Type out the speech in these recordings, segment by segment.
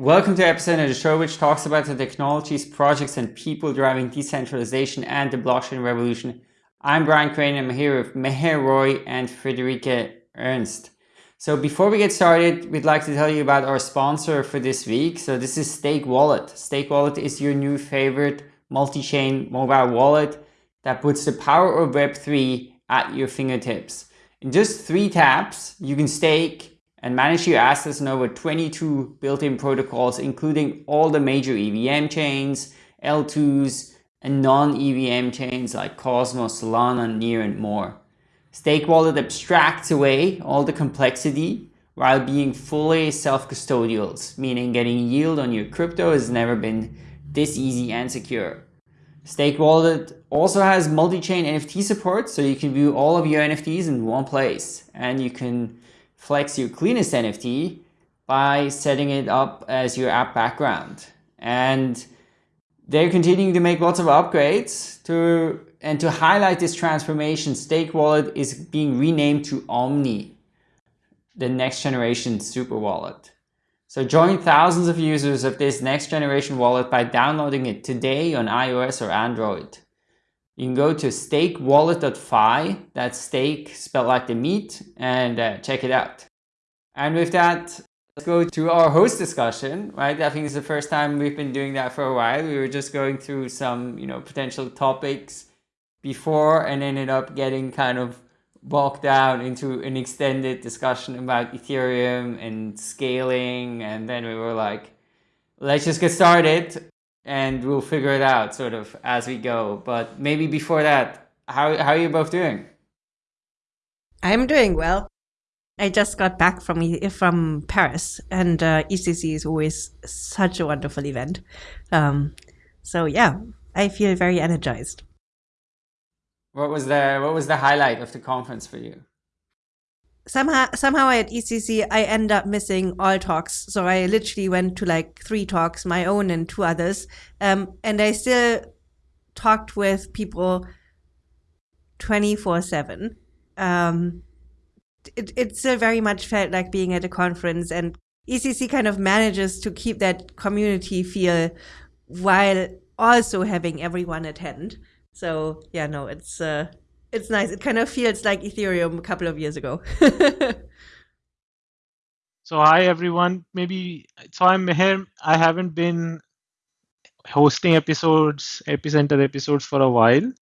Welcome to episode of the show which talks about the technologies, projects, and people driving decentralization and the blockchain revolution. I'm Brian Crain and I'm here with Meher Roy and Friederike Ernst. So before we get started, we'd like to tell you about our sponsor for this week. So this is Stake Wallet. Stake Wallet is your new favorite multi-chain mobile wallet that puts the power of Web3 at your fingertips. In just three taps, you can stake and manage your assets in over 22 built-in protocols, including all the major EVM chains, L2s, and non-EVM chains like Cosmos, Solana, Near, and more. Stake Wallet abstracts away all the complexity while being fully self-custodial, meaning getting yield on your crypto has never been this easy and secure. Stake Wallet also has multi-chain NFT support, so you can view all of your NFTs in one place, and you can flex your cleanest NFT by setting it up as your app background. And they're continuing to make lots of upgrades to and to highlight this transformation, Stake Wallet is being renamed to Omni, the next generation super wallet. So join thousands of users of this next generation wallet by downloading it today on iOS or Android. You can go to stakewallet.fi, that's stake spelled like the meat, and uh, check it out. And with that, let's go to our host discussion, right? I think it's the first time we've been doing that for a while. We were just going through some, you know, potential topics before and ended up getting kind of bogged down into an extended discussion about Ethereum and scaling. And then we were like, let's just get started and we'll figure it out sort of as we go. But maybe before that, how, how are you both doing? I'm doing well. I just got back from from Paris, and uh, EthCC is always such a wonderful event. Um, so yeah, I feel very energized. What was the what was the highlight of the conference for you? Somehow somehow at EthCC I end up missing all talks. So I literally went to like three talks, my own and two others, um, and I still talked with people twenty four seven. Um, it it still very much felt like being at a conference, and EthCC kind of manages to keep that community feel while also having everyone attend. So yeah, no, it's uh, it's nice. It kind of feels like Ethereum a couple of years ago. so hi everyone. Maybe so I'm here. I haven't been hosting episodes, epicenter episodes for a while.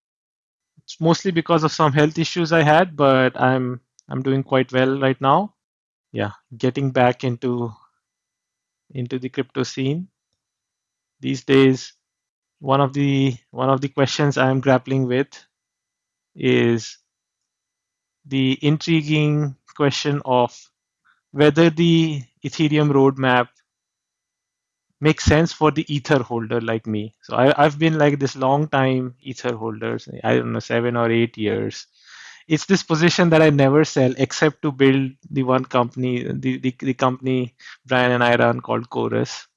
It's mostly because of some health issues I had, but I'm I'm doing quite well right now. Yeah, getting back into into the crypto scene. These days, one of the one of the questions I'm grappling with is the intriguing question of whether the Ethereum roadmap makes sense for the ether holder like me. So I, have been like this long time ether holders, I don't know, seven or eight years. It's this position that I never sell except to build the one company, the, the, the company Brian and I run called Chorus.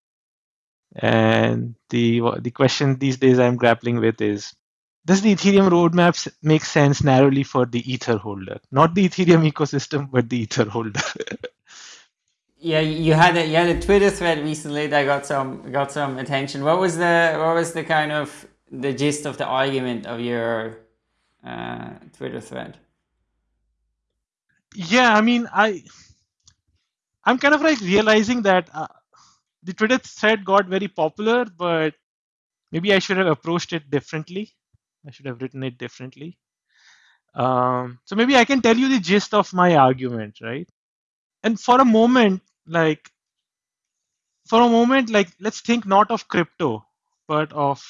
And the the question these days I'm grappling with is does the Ethereum roadmap make sense narrowly for the Ether holder, not the Ethereum ecosystem, but the Ether holder? yeah, you had a you had a Twitter thread recently that got some got some attention. What was the what was the kind of the gist of the argument of your uh, Twitter thread? Yeah, I mean, I I'm kind of like realizing that uh, the Twitter thread got very popular, but maybe I should have approached it differently. I should have written it differently. Um, so maybe I can tell you the gist of my argument, right? And for a moment, like, for a moment, like, let's think not of crypto, but of,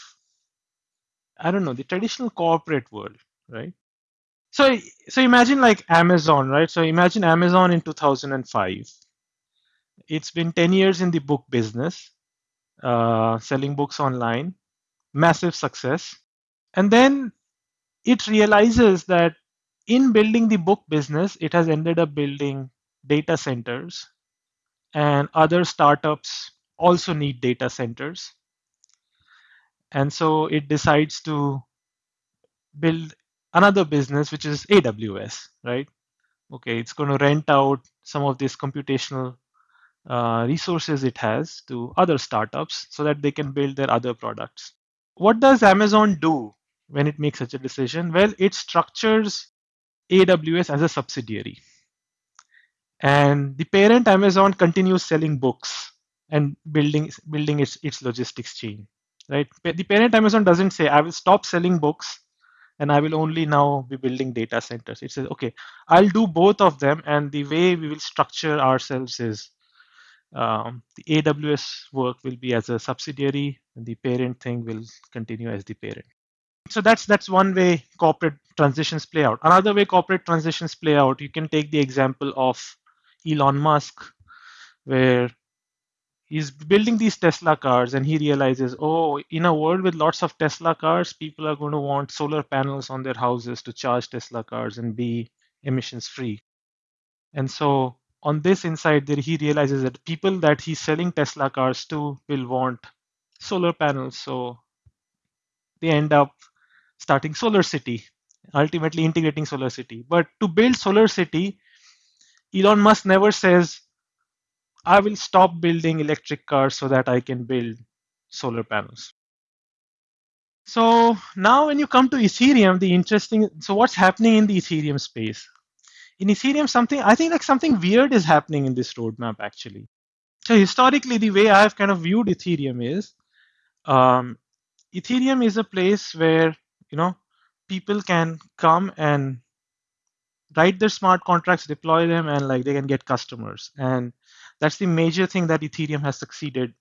I don't know, the traditional corporate world, right? So, so imagine like Amazon, right? So imagine Amazon in 2005. It's been 10 years in the book business, uh, selling books online, massive success and then it realizes that in building the book business, it has ended up building data centers, and other startups also need data centers. And so it decides to build another business, which is AWS, right? Okay, it's going to rent out some of this computational uh, resources it has to other startups so that they can build their other products. What does Amazon do when it makes such a decision? Well, it structures AWS as a subsidiary. And the parent Amazon continues selling books and building building its, its logistics chain. Right? The parent Amazon doesn't say, I will stop selling books and I will only now be building data centers. It says, okay, I'll do both of them. And the way we will structure ourselves is um, the AWS work will be as a subsidiary, and the parent thing will continue as the parent. So that's that's one way corporate transitions play out. Another way corporate transitions play out, you can take the example of Elon Musk, where he's building these Tesla cars and he realizes, oh, in a world with lots of Tesla cars, people are going to want solar panels on their houses to charge Tesla cars and be emissions free. And so on this inside there he realizes that people that he's selling tesla cars to will want solar panels so they end up starting solar city ultimately integrating solar city. But to build solar city elon musk never says i will stop building electric cars so that i can build solar panels. So now when you come to ethereum the interesting so what's happening in the ethereum space? In Ethereum, something I think like something weird is happening in this roadmap actually. So historically, the way I've kind of viewed Ethereum is, um, Ethereum is a place where you know people can come and write their smart contracts, deploy them, and like they can get customers. And that's the major thing that Ethereum has succeeded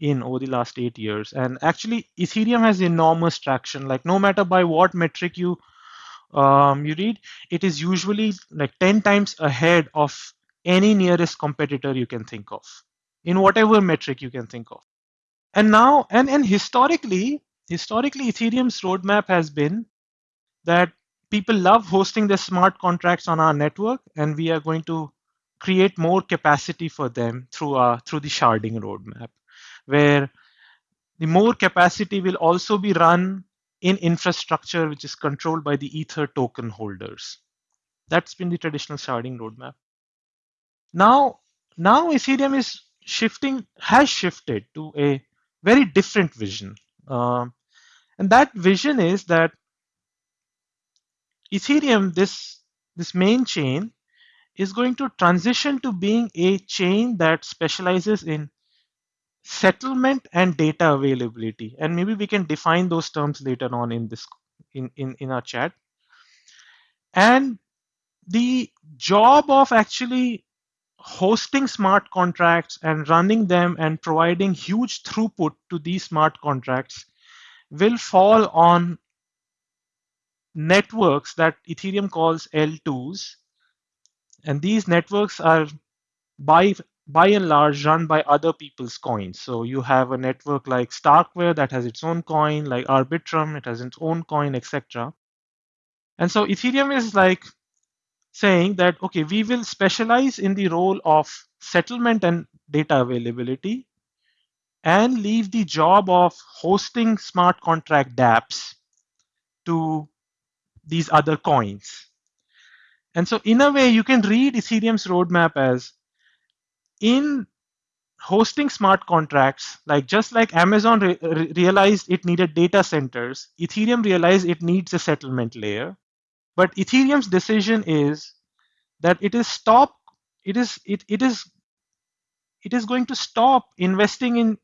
in over the last eight years. And actually, Ethereum has enormous traction. Like no matter by what metric you um, you read, it is usually like 10 times ahead of any nearest competitor you can think of in whatever metric you can think of. And now, and, and historically, historically, Ethereum's roadmap has been that people love hosting their smart contracts on our network, and we are going to create more capacity for them through our through the sharding roadmap, where the more capacity will also be run in infrastructure which is controlled by the Ether token holders. That's been the traditional sharding roadmap. Now, now Ethereum is shifting, has shifted to a very different vision. Um, and that vision is that Ethereum, this, this main chain, is going to transition to being a chain that specializes in settlement and data availability. And maybe we can define those terms later on in this in in, in our chat. And the job of actually hosting smart contracts and running them and providing huge throughput to these smart contracts will fall on networks that ethereum calls l2s and these networks are by by and large run by other people's coins. So you have a network like Starkware that has its own coin, like Arbitrum, it has its own coin, etc. And so Ethereum is like saying that, okay, we will specialize in the role of settlement and data availability and leave the job of hosting smart contract dApps to these other coins. And so in a way, you can read Ethereum's roadmap as in hosting smart contracts, like just like Amazon re- re- realized it needed data centers, Ethereum realized it needs a settlement layer. But Ethereum's decision is that it is stop. It is it, it is it is going to stop investing in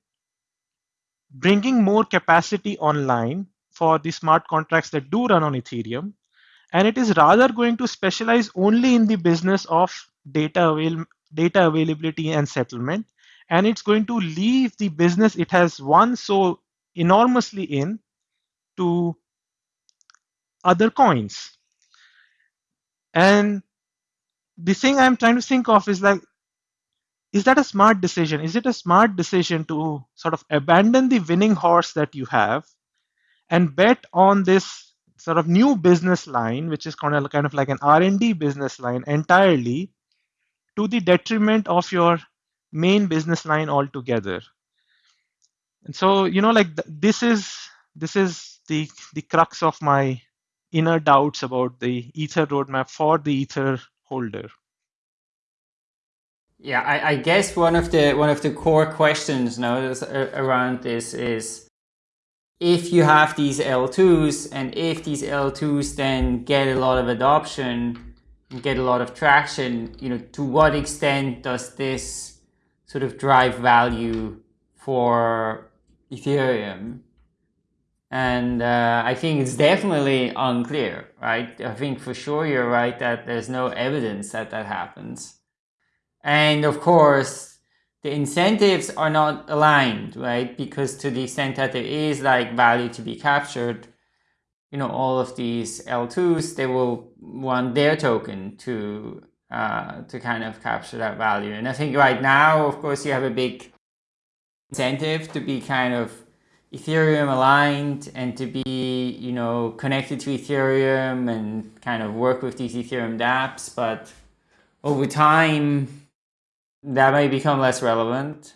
bringing more capacity online for the smart contracts that do run on Ethereum, and it is rather going to specialize only in the business of data avail- data availability and settlement. And it's going to leave the business it has won so enormously in to other coins. And the thing i'm trying to think of is like is that a smart decision is it a smart decision to sort of abandon the winning horse that you have and bet on this sort of new business line which is kind of kind of like an r&d business line entirely to the detriment of your main business line altogether. And so, you know, like th- this is this is the the crux of my inner doubts about the Ether roadmap for the Ether holder. Yeah, I, I, guess one of the one of the core questions now around this is if you have these L2s and if these L2s then get a lot of adoption and get a lot of traction, you know, to what extent does this sort of drive value for Ethereum? And uh, I think it's definitely unclear, right? I think for sure you're right that there's no evidence that that happens. And of course, the incentives are not aligned, right? Because to the extent that there is like value to be captured, you know, all of these L2s, they will want their token to uh, to kind of capture that value. And I think right now, of course, you have a big incentive to be kind of Ethereum aligned and to be, you know, connected to Ethereum and kind of work with these Ethereum dApps. But over time, that may become less relevant.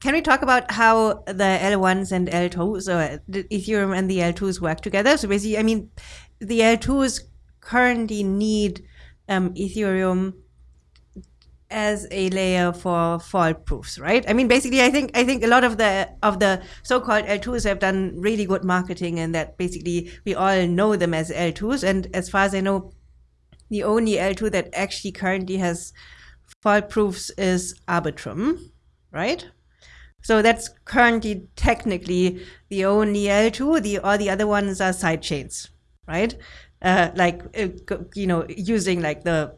Can we talk about how the L1s and L2s, or the Ethereum and the L2s work together? So basically, I mean, the L2s currently need um, Ethereum as a layer for fault proofs, right? I mean, basically, I think I think a lot of the of the so-called L2s have done really good marketing, and that basically we all know them as L2s. And as far as I know, the only L2 that actually currently has fault proofs is Arbitrum, right? So that's currently technically the only L2. The all the other ones are side chains, right? Uh, like uh, you know, using like the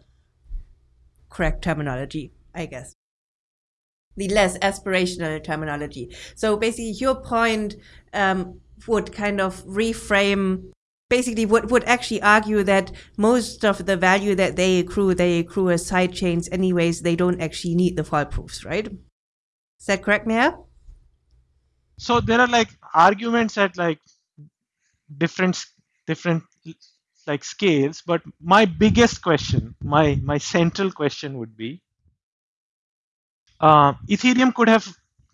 correct terminology, I guess. The less aspirational terminology. So basically, your point um, would kind of reframe basically would, would actually argue that most of the value that they accrue, they accrue as side chains anyways. They don't actually need the fault proofs, right? Is that correct, Meher? So there are like arguments at like different different like scales, but my biggest question, my my central question would be, uh, Ethereum could have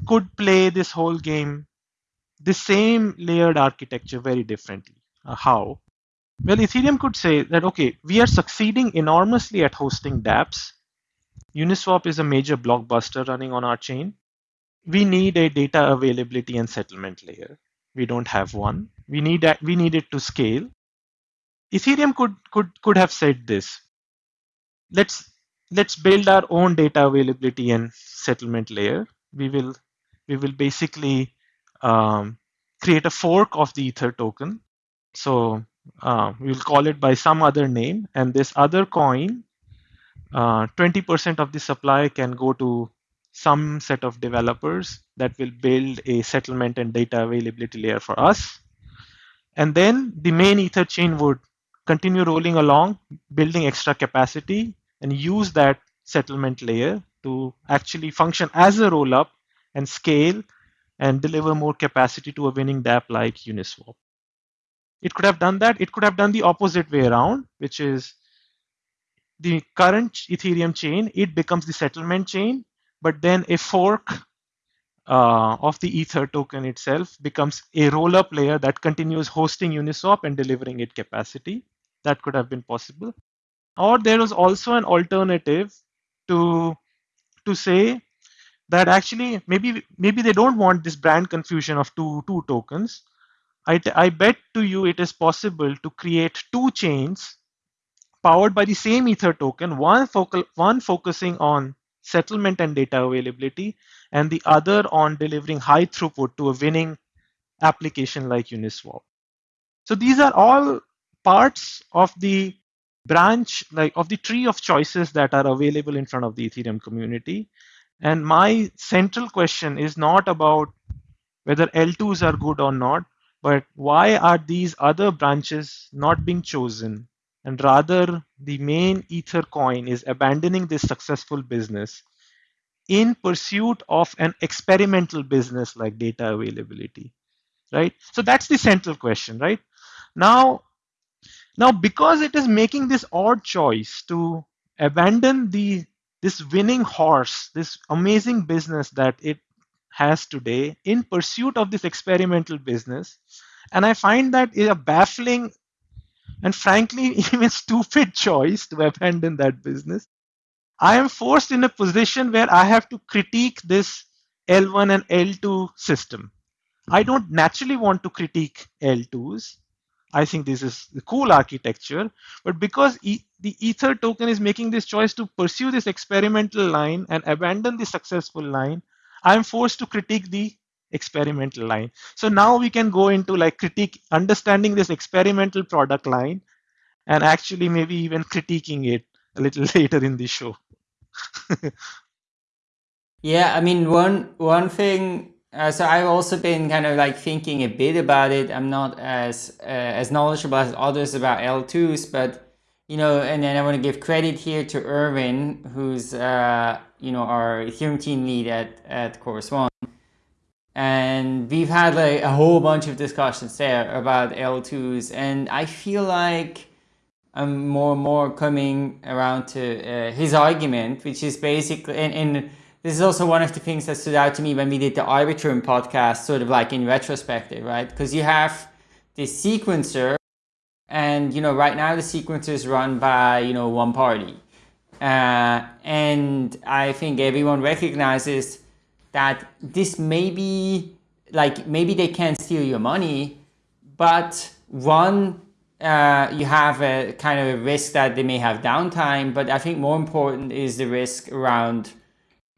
could play this whole game, the same layered architecture very differently uh, how? Well, Ethereum could say that, okay, we are succeeding enormously at hosting dApps. Uniswap is a major blockbuster running on our chain. We need a data availability and settlement layer. We don't have one. We need that. We need it to scale. Ethereum could could could have said this. Let's let's build our own data availability and settlement layer. We will we will basically um, create a fork of the Ether token so uh, we'll call it by some other name. And this other coin, 20% uh, of the supply can go to some set of developers that will build a settlement and data availability layer for us. And then the main Ether chain would continue rolling along, building extra capacity, and use that settlement layer to actually function as a roll up and scale and deliver more capacity to a winning dApp like Uniswap. It could have done that. It could have done the opposite way around, which is the current Ethereum chain, it becomes the settlement chain, but then a fork uh, of the Ether token itself becomes a roll-up layer that continues hosting Uniswap and delivering it capacity. That could have been possible. Or there was also an alternative to to say that actually maybe maybe they don't want this brand confusion of two two tokens I, bet to you it is possible to create two chains powered by the same Ether token, one, focal, one focusing on settlement and data availability, and the other on delivering high throughput to a winning application like Uniswap. So these are all parts of the branch, like of the tree of choices that are available in front of the Ethereum community. And my central question is not about whether L2s are good or not, but why are these other branches not being chosen? And rather, the main Ether coin is abandoning this successful business in pursuit of an experimental business like data availability, right? So that's the central question, right? Now, now because it is making this odd choice to abandon the this winning horse, this amazing business that it has today in pursuit of this experimental business. And I find that is a baffling and frankly even stupid choice to abandon that business. I am forced in a position where I have to critique this L1 and L2 system. I mm-hmm. don't naturally want to critique L2s. I think this is the cool architecture, but because e the Ether token is making this choice to pursue this experimental line and abandon the successful line, I'm forced to critique the experimental line. So now we can go into like critique, understanding this experimental product line and actually maybe even critiquing it a little later in the show. yeah, I mean, one one thing. Uh, so I've also been kind of like thinking a bit about it. I'm not as uh, as knowledgeable as others about L2s, but you know, and then I want to give credit here to Irvin, who's uh, you know our Ethereum team lead at at Chorus One, and we've had like a whole bunch of discussions there about L2s, and I feel like I'm more and more coming around to uh, his argument, which is basically, and, and, this is also one of the things that stood out to me when we did the Arbitrum podcast, sort of like in retrospective, right? Because you have this sequencer, and you know, right now the sequencer is run by you know one party, uh, and I think everyone recognizes that this may be like maybe they can't steal your money, but one uh, you have a kind of a risk that they may have downtime, but I think more important is the risk around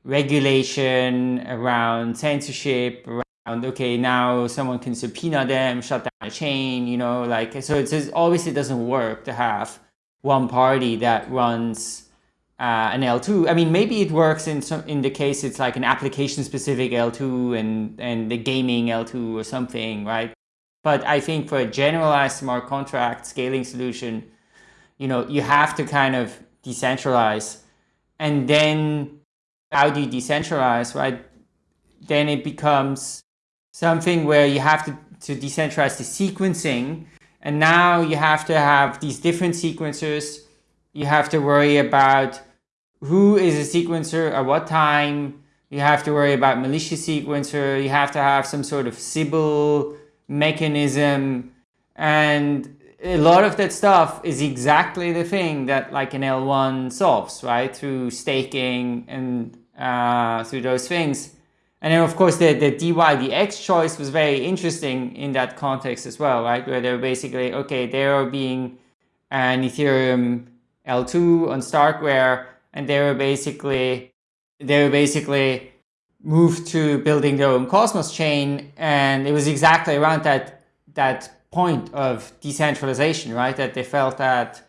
regulation, around censorship, around okay now someone can subpoena them, shut down a chain, you know, like so. It's obviously it doesn't work to have one party that runs uh, an L2. I mean, maybe it works in some in the case it's like an application specific L2 and and the gaming L2 or something, right? But I think for a generalized smart contract scaling solution, you know, you have to kind of decentralize. And then how do you decentralize, right? Then it becomes something where you have to, to decentralize the sequencing. And now you have to have these different sequencers. You have to worry about who is a sequencer at what time. You have to worry about malicious sequencer. You have to have some sort of Sybil mechanism and a lot of that stuff is exactly the thing that like an L1 solves, right? Through staking and uh, through those things. And then of course the, the DYDX choice was very interesting in that context as well, right? Where they're basically, okay, they are being an Ethereum L2 on Starkware and they were basically, they were basically moved to building their own Cosmos chain. And it was exactly around that, that point of decentralization, right? That they felt that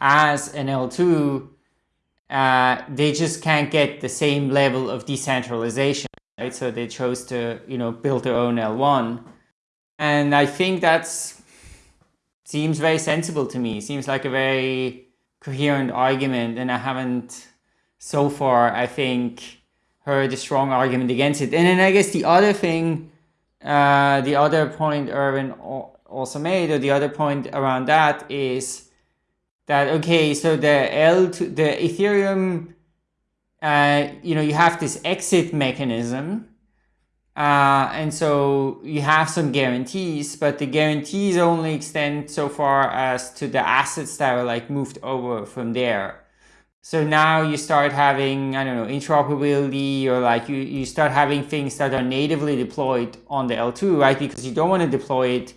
as an L2, uh, they just can't get the same level of decentralization, right? So they chose to, you know, build their own L1. And I think that's seems very sensible to me. Seems like a very coherent argument. And I haven't so far, I think, heard a strong argument against it. And then I guess the other thing, uh, the other point Erwin also made, or the other point around that is that, okay, so the L2, the Ethereum, uh, you know, you have this exit mechanism. Uh, and so you have some guarantees, but the guarantees only extend so far as to the assets that are like moved over from there. So now you start having, I don't know, interoperability or like you, you start having things that are natively deployed on the L2, right? Because you don't want to deploy it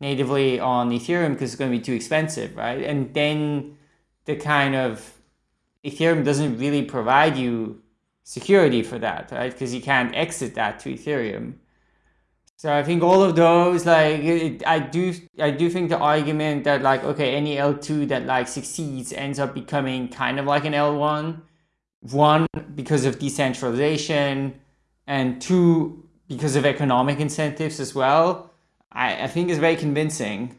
natively on Ethereum because it's going to be too expensive, right? And then the kind of Ethereum doesn't really provide you security for that, right? Because you can't exit that to Ethereum. So I think all of those, like, it, I do, I do think the argument that like, okay, any L2 that like succeeds ends up becoming kind of like an L1. One, because of decentralization, and two, because of economic incentives as well. I, I think is very convincing.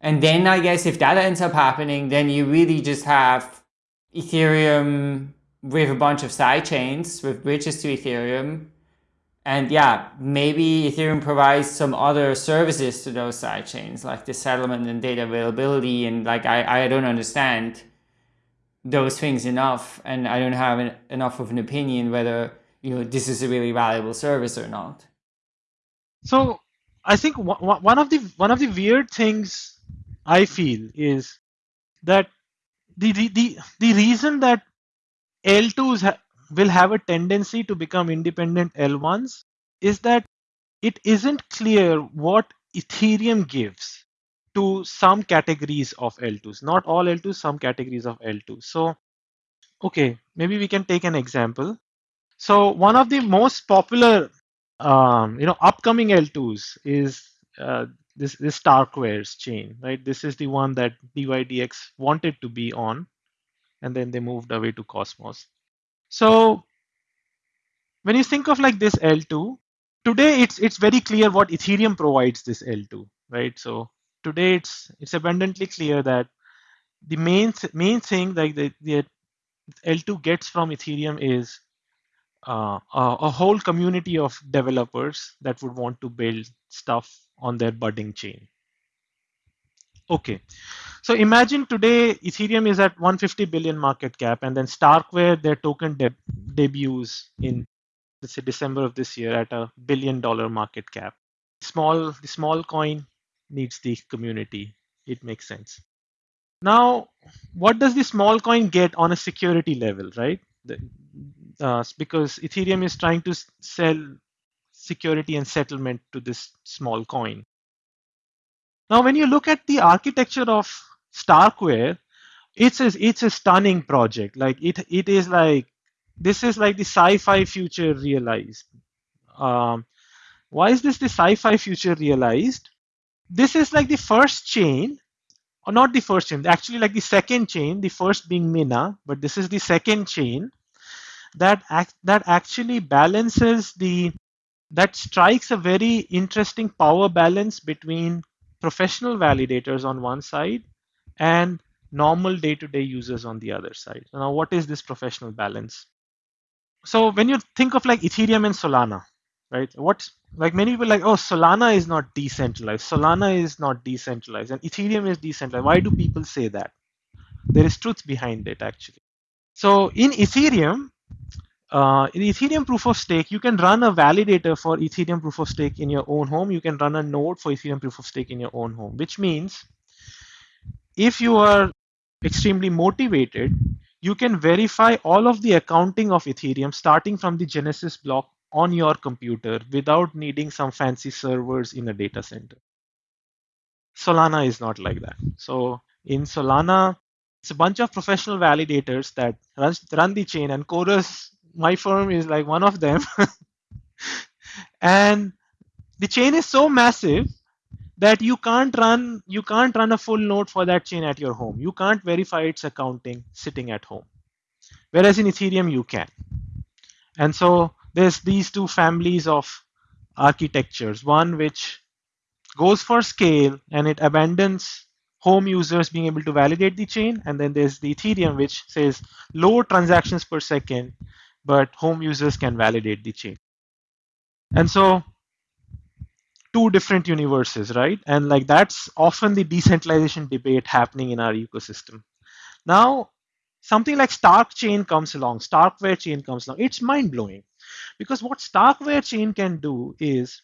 And then I guess if that ends up happening, then you really just have Ethereum with a bunch of side chains with bridges to Ethereum and yeah, maybe Ethereum provides some other services to those sidechains, like the settlement and data availability. And like, I, I don't understand those things enough. And I don't have an, enough of an opinion whether, you know, this is a really valuable service or not. So I think one of the, one of the weird things I feel is that the, the, the, the reason that L2s ha- will have a tendency to become independent L1s is that it isn't clear what Ethereum gives to some categories of L2s, not all L2s, some categories of L2s. So, okay, maybe we can take an example. So one of the most popular, um, you know, upcoming L2s is uh, this this Starkware's chain, right? This is the one that DYDX wanted to be on, and then they moved away to Cosmos. So when you think of like this L2, today it's it's very clear what Ethereum provides this L2, right? So today it's it's abundantly clear that the main main thing like the, the L2 gets from Ethereum is uh, a, a, whole community of developers that would want to build stuff on their budding chain. Okay, so imagine today Ethereum is at 150 billion market cap, and then Starkware their token de debuts in let's say December of this year at a billion dollar market cap. Small, the small coin needs the community. It makes sense. Now, what does the small coin get on a security level, right? The, uh, because Ethereum is trying to sell security and settlement to this small coin. Now, when you look at the architecture of Starkware, it's a, it's a stunning project. Like it, it is like this is like the sci-fi future realized. Um, why is this the sci-fi future realized? This is like the first chain, or not the first chain, actually like the second chain, the first being Mina, but this is the second chain that act, that actually balances the that strikes a very interesting power balance between professional validators on one side and normal day-to-day users on the other side. Now, what is this professional balance? So when you think of like Ethereum and Solana, right? What's like many people like, oh, Solana is not decentralized. Solana is not decentralized, and Ethereum is decentralized. Why do people say that? There is truth behind it actually. So in Ethereum, uh, in Ethereum proof of stake, you can run a validator for Ethereum proof of stake in your own home. You can run a node for Ethereum proof of stake in your own home, which means if you are extremely motivated, you can verify all of the accounting of Ethereum starting from the Genesis block on your computer without needing some fancy servers in a data center. Solana is not like that. So in Solana, it's a bunch of professional validators that runs, run the chain and Chorus my firm is like one of them. and the chain is so massive that you can't run you can't run a full node for that chain at your home. You can't verify its accounting sitting at home. Whereas in Ethereum you can. And so there's these two families of architectures. One which goes for scale and it abandons home users being able to validate the chain. And then there's the Ethereum which says low transactions per second but home users can validate the chain. And so two different universes, right? And like that's often the decentralization debate happening in our ecosystem. Now, something like Stark chain comes along, Starkware chain comes along. It's mind blowing because what Starkware chain can do is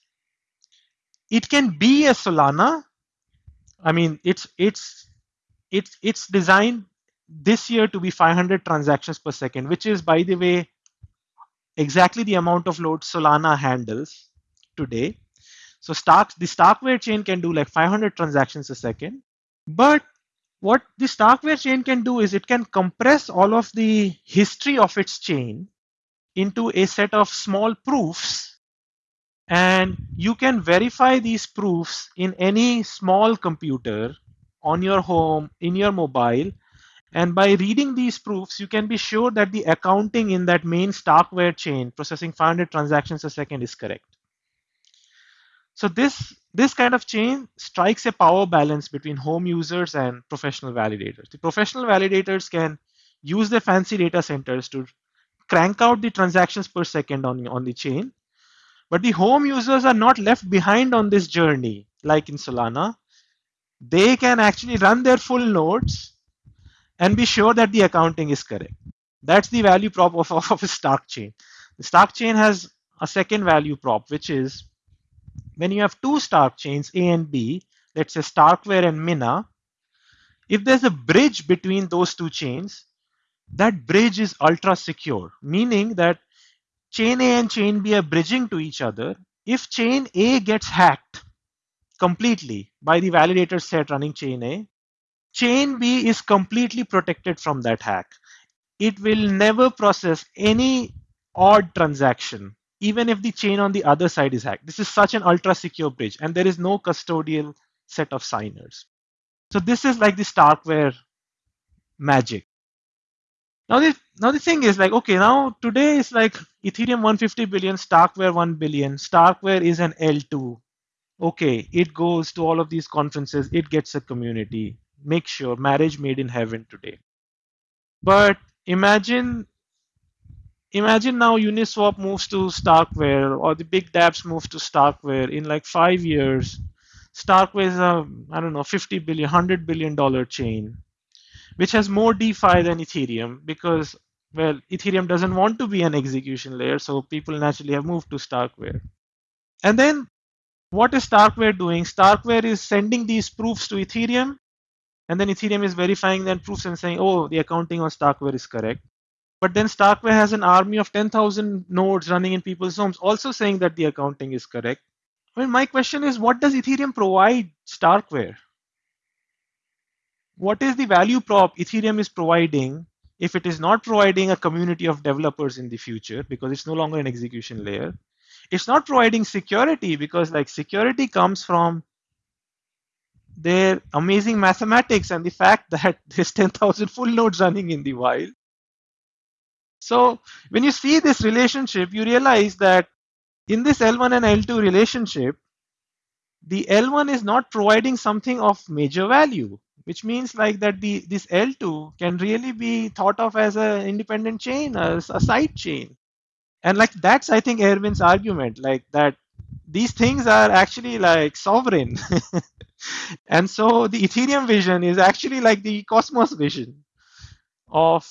it can be a Solana. I mean, it's it's it's it's designed this year to be 500 transactions per second, which is, by the way, exactly the amount of load Solana handles today. So Stark, the Starkware chain can do like 500 transactions a second. But what the Starkware chain can do is it can compress all of the history of its chain into a set of small proofs. And you can verify these proofs in any small computer on your home, in your mobile, and by reading these proofs, you can be sure that the accounting in that main Starkware chain processing 500 transactions a second is correct. So this, this kind of chain strikes a power balance between home users and professional validators. The professional validators can use their fancy data centers to crank out the transactions per second on, on the chain. But the home users are not left behind on this journey, like in Solana. They can actually run their full nodes and be sure that the accounting is correct. That's the value prop of, of a Stark chain. The Stark chain has a second value prop, which is when you have two Stark chains, A and B, let's say Starkware and Mina, if there's a bridge between those two chains, that bridge is ultra secure, meaning that chain A and chain B are bridging to each other. If chain A gets hacked completely by the validator set running chain A, chain B is completely protected from that hack. It will never process any odd transaction, even if the chain on the other side is hacked. This is such an ultra secure bridge, and there is no custodial set of signers. So this is like the Starkware magic. Now the now the thing is like okay now today is like Ethereum 150 billion, Starkware 1 billion. Starkware is an L2. Okay, it goes to all of these conferences, it gets a community. Make sure marriage made in heaven today. But imagine imagine now Uniswap moves to Starkware or the big dApps move to Starkware in like five years. Starkware is a I don't know 50 billion, 100 billion dollar chain which has more DeFi than Ethereum because, well, Ethereum doesn't want to be an execution layer, so people naturally have moved to Starkware. And then what is Starkware doing? Starkware is sending these proofs to Ethereum, and then Ethereum is verifying that proofs and saying, oh, the accounting on Starkware is correct. But then Starkware has an army of 10,000 nodes running in people's homes, also saying that the accounting is correct. I mean, my question is, what does Ethereum provide Starkware? what is the value prop Ethereum is providing if it is not providing a community of developers in the future because it's no longer an execution layer? It's not providing security because like security comes from their amazing mathematics and the fact that there's 10,000 full nodes running in the wild. So when you see this relationship, you realize that in this L1 and L2 relationship, the L1 is not providing something of major value which means like that the this L2 can really be thought of as an independent chain, as a side chain. And like that's I think Erwin's argument, like that these things are actually like sovereign. and so the Ethereum vision is actually like the Cosmos vision of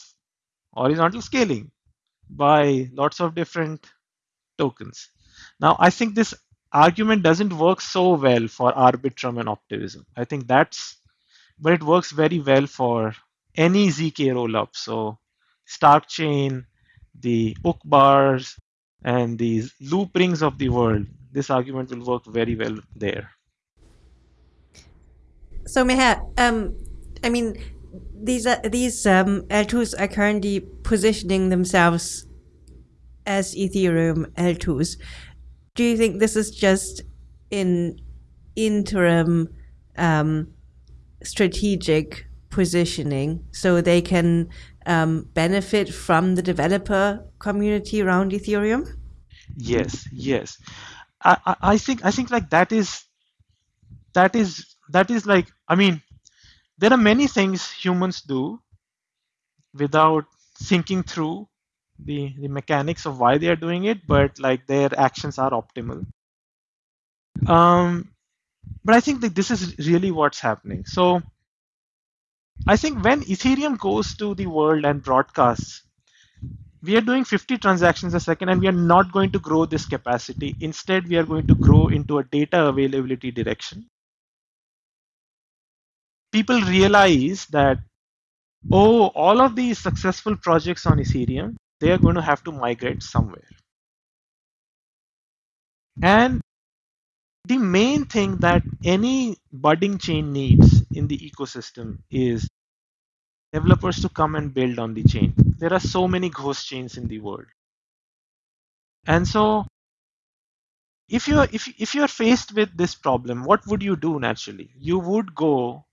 horizontal scaling by lots of different tokens. Now I think this argument doesn't work so well for Arbitrum and Optimism. I think that's but it works very well for any ZK rollup. So Stark Chain, the Uqbars, and these Looprings of the world, this argument will work very well there. So Meher, um, I mean, these are, these um, L2s are currently positioning themselves as Ethereum L2s. Do you think this is just in interim um, strategic positioning so they can um, benefit from the developer community around Ethereum? Yes, yes. I, I, think I think like that is that is that is like I mean there are many things humans do without thinking through the, the mechanics of why they are doing it, but like their actions are optimal. Um, but I think that this is really what's happening. So I think when Ethereum goes to the world and broadcasts, we are doing 50 transactions a second and we are not going to grow this capacity. Instead, we are going to grow into a data availability direction. People realize that, oh, all of these successful projects on Ethereum, they are going to have to migrate somewhere. And the main thing that any budding chain needs in the ecosystem is developers to come and build on the chain. There are so many ghost chains in the world. And so if you're if, if you're faced with this problem, what would you do naturally? You would go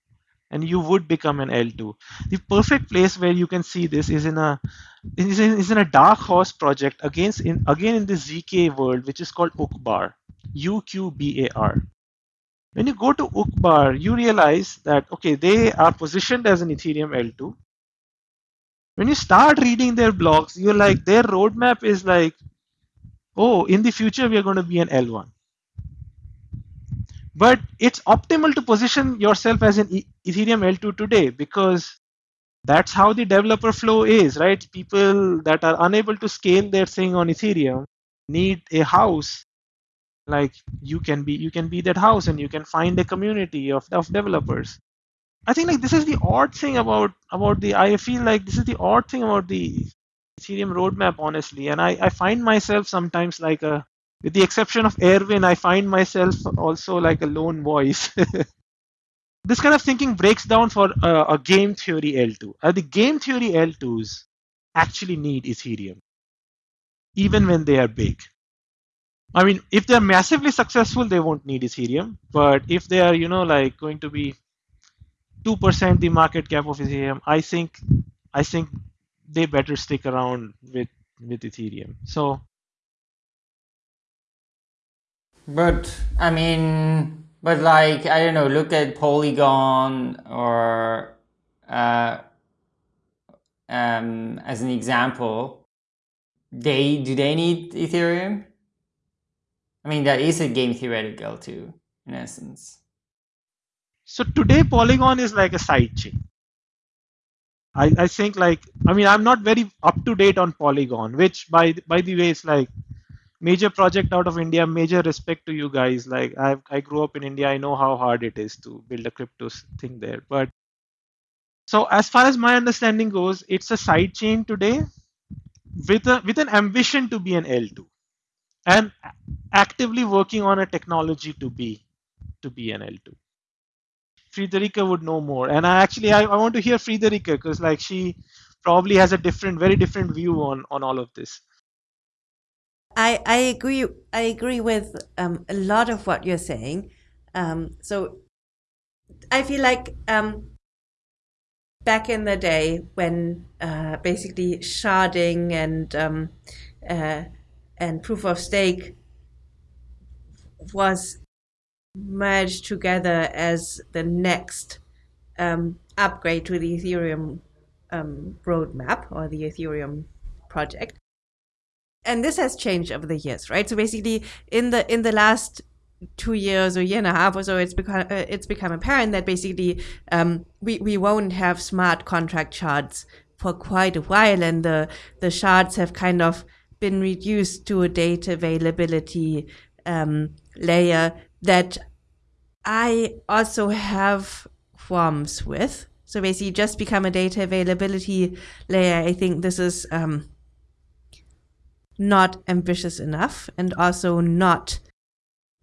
and you would become an L2. The perfect place where you can see this is in a is in, is in a dark horse project against in again in the ZK world, which is called Uqbar. UQBAR. When you go to Uqbar, you realize that, okay, they are positioned as an Ethereum L2. When you start reading their blogs, you're like, their roadmap is like, oh, in the future, we are going to be an L1. But it's optimal to position yourself as an Ethereum L2 today because that's how the developer flow is, right? People that are unable to scale their thing on Ethereum need a house like you can be you can be that house and you can find a community of, of developers I think like this is the odd thing about about the I feel like this is the odd thing about the Ethereum roadmap, honestly. And I, I find myself sometimes like a with the exception of Erwin, I find myself also like a lone voice. this kind of thinking breaks down for uh, a game theory L2. Uh, the game theory L2s actually need Ethereum, even when they are big. I mean, if they're massively successful, they won't need Ethereum. But if they are, you know, like going to be two percent the market cap of Ethereum, I think, I think they better stick around with with Ethereum. So. But I mean, but like I don't know, look at Polygon or uh, um, as an example. They do they need Ethereum? I mean, that is a game theoretical too, in essence. So today Polygon is like a side chain. I, I think like I mean I'm not very up to date on Polygon, which by by the way is like major project out of India. Major respect to you guys. Like I I grew up in India. I know how hard it is to build a crypto thing there. But so as far as my understanding goes, it's a side chain today with a with an ambition to be an L2 and actively working on a technology to be to be an L2. Friederike would know more. And I actually I, I want to hear Friederike because like she probably has a different, very different view on on all of this. I I agree. I agree with um, a lot of what you're saying. Um, so I feel like um, back in the day when uh, basically sharding and um, uh, and proof of stake was merged together as the next um, upgrade to the Ethereum um, roadmap or the Ethereum project. And this has changed over the years, right? So basically, in the in the last two years or year and a half or so, it's become uh, it's become apparent that basically um, we we won't have smart contract shards for quite a while, and the the shards have kind of been reduced to a data availability um, layer that I also have qualms with. So basically, just become a data availability layer. I think this is um, not ambitious enough, and also not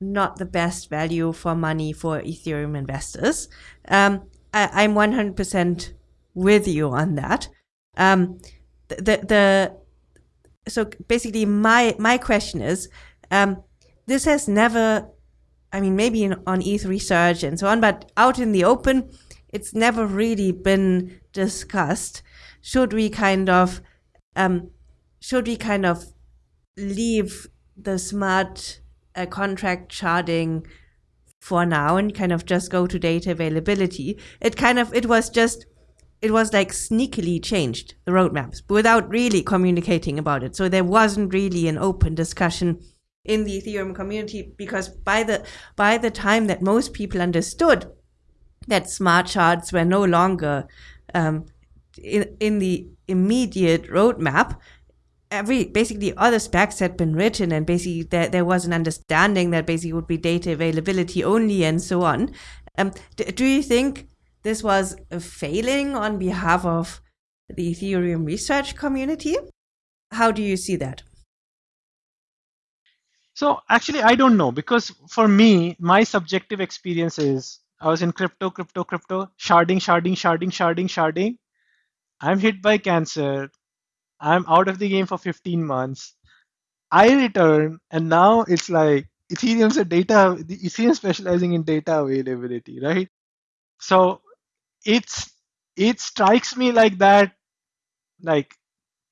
not the best value for money for Ethereum investors. Um, I, am 100% with you on that. Um, the the so basically, my my question is, um, this has never I mean, maybe in, on ETH research and so on, but out in the open, it's never really been discussed. Should we kind of, um, should we kind of leave the smart uh, contract sharding for now and kind of just go to data availability? It kind of, it was just, it was like sneakily changed the roadmaps without really communicating about it. So there wasn't really an open discussion in the Ethereum community because by the by the time that most people understood that smart shards were no longer um, in, in the immediate roadmap, every basically other specs had been written and basically there, there was an understanding that basically would be data availability only and so on. Um, do you think this was a failing on behalf of the Ethereum research community? How do you see that? So actually, I don't know because for me, my subjective experience is I was in crypto, crypto, crypto, sharding, sharding, sharding, sharding, sharding. I'm hit by cancer. I'm out of the game for 15 months. I return, and now it's like Ethereum's a data, Ethereum specializing in data availability, right? So it's it strikes me like that, like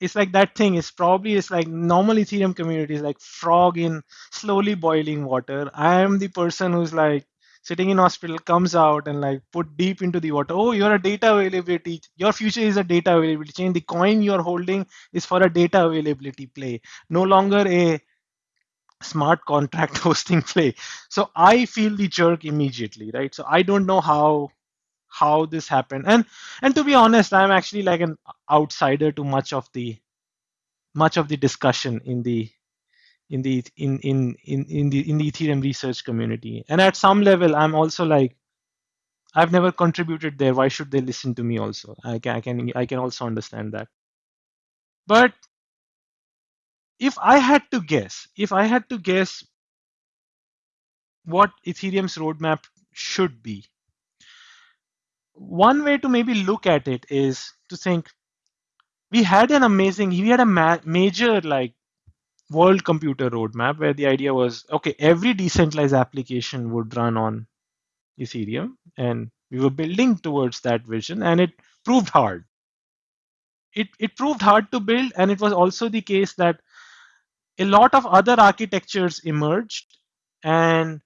it's like that thing. Is probably it's like normal ethereum community is like frog in slowly boiling water. I am the person who's like sitting in hospital comes out and like put deep into the water. Oh you're a data availability your future is a data availability chain. The coin you're holding is for a data availability play no longer a smart contract hosting play. So i feel the jerk immediately right? So i don't know how how this happened and and to be honest i'm actually like an outsider to much of the much of the discussion in the in the in in in, in the in the ethereum research community and at some level i'm also like I've never contributed there. Why should they listen to me also? I can, I can, I can also understand that. But if I had to guess, if I had to guess what Ethereum's roadmap should be, one way to maybe look at it is to think we had an amazing, we had a ma major like world computer roadmap where the idea was okay, every decentralized application would run on Ethereum, and we were building towards that vision, and it proved hard. It, it proved hard to build, and it was also the case that a lot of other architectures emerged, and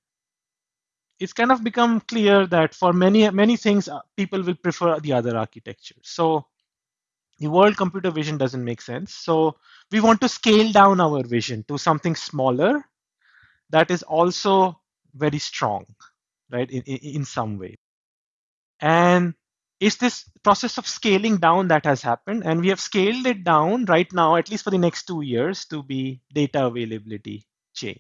it's kind of become clear that for many many things, uh, people will prefer the other architecture. So the world computer vision doesn't make sense. So we want to scale down our vision to something smaller that is also very strong right, in, in some way. And it's this process of scaling down that has happened, and we have scaled it down right now, at least for the next two years, to be data availability chain.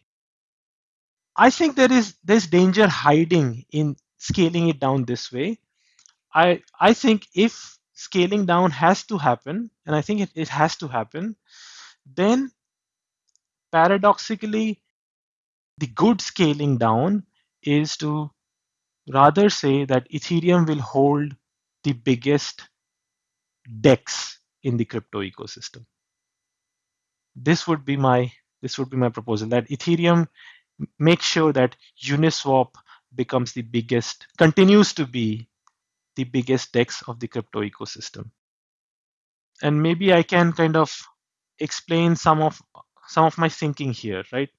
I think there is there's danger hiding in scaling it down this way. I I think if scaling down has to happen, and I think it, it has to happen, then paradoxically, the good scaling down is to rather say that Ethereum will hold the biggest DEX in the crypto ecosystem. This would be my this would be my proposal that Ethereum makes sure that Uniswap becomes the biggest, continues to be the biggest DEX of the crypto ecosystem. And maybe I can kind of explain some of some of my thinking here, right?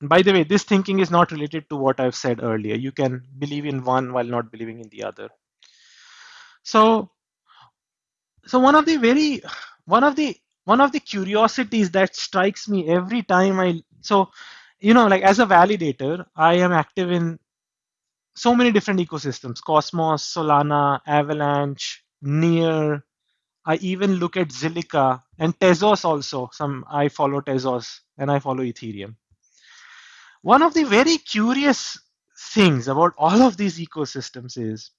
by the way, this thinking is not related to what I've said earlier. You can believe in one while not believing in the other. So, so one of the very, one of the, one of the curiosities that strikes me every time I, so, you know, like as a validator, I am active in so many different ecosystems, Cosmos, Solana, Avalanche, Near. I even look at Zilliqa and Tezos also. Some I follow Tezos and I follow Ethereum. One of the very curious things about all of these ecosystems is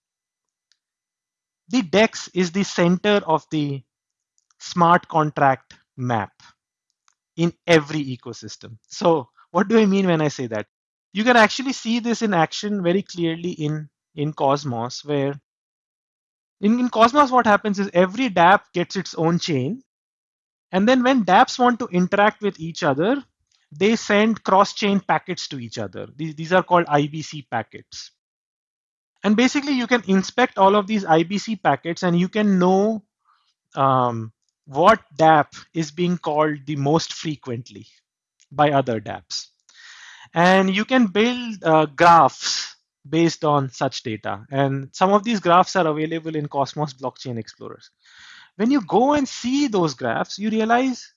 the DEX is the center of the smart contract map in every ecosystem. So what do I mean when I say that? You can actually see this in action very clearly in, in Cosmos, where in, in Cosmos, what happens is every dApp gets its own chain. And then when dApps want to interact with each other, they send cross-chain packets to each other. These, these are called IBC packets. And basically, you can inspect all of these IBC packets and you can know um, what dApp is being called the most frequently by other dApps. And you can build uh, graphs based on such data. And some of these graphs are available in Cosmos Blockchain Explorers. When you go and see those graphs, you realize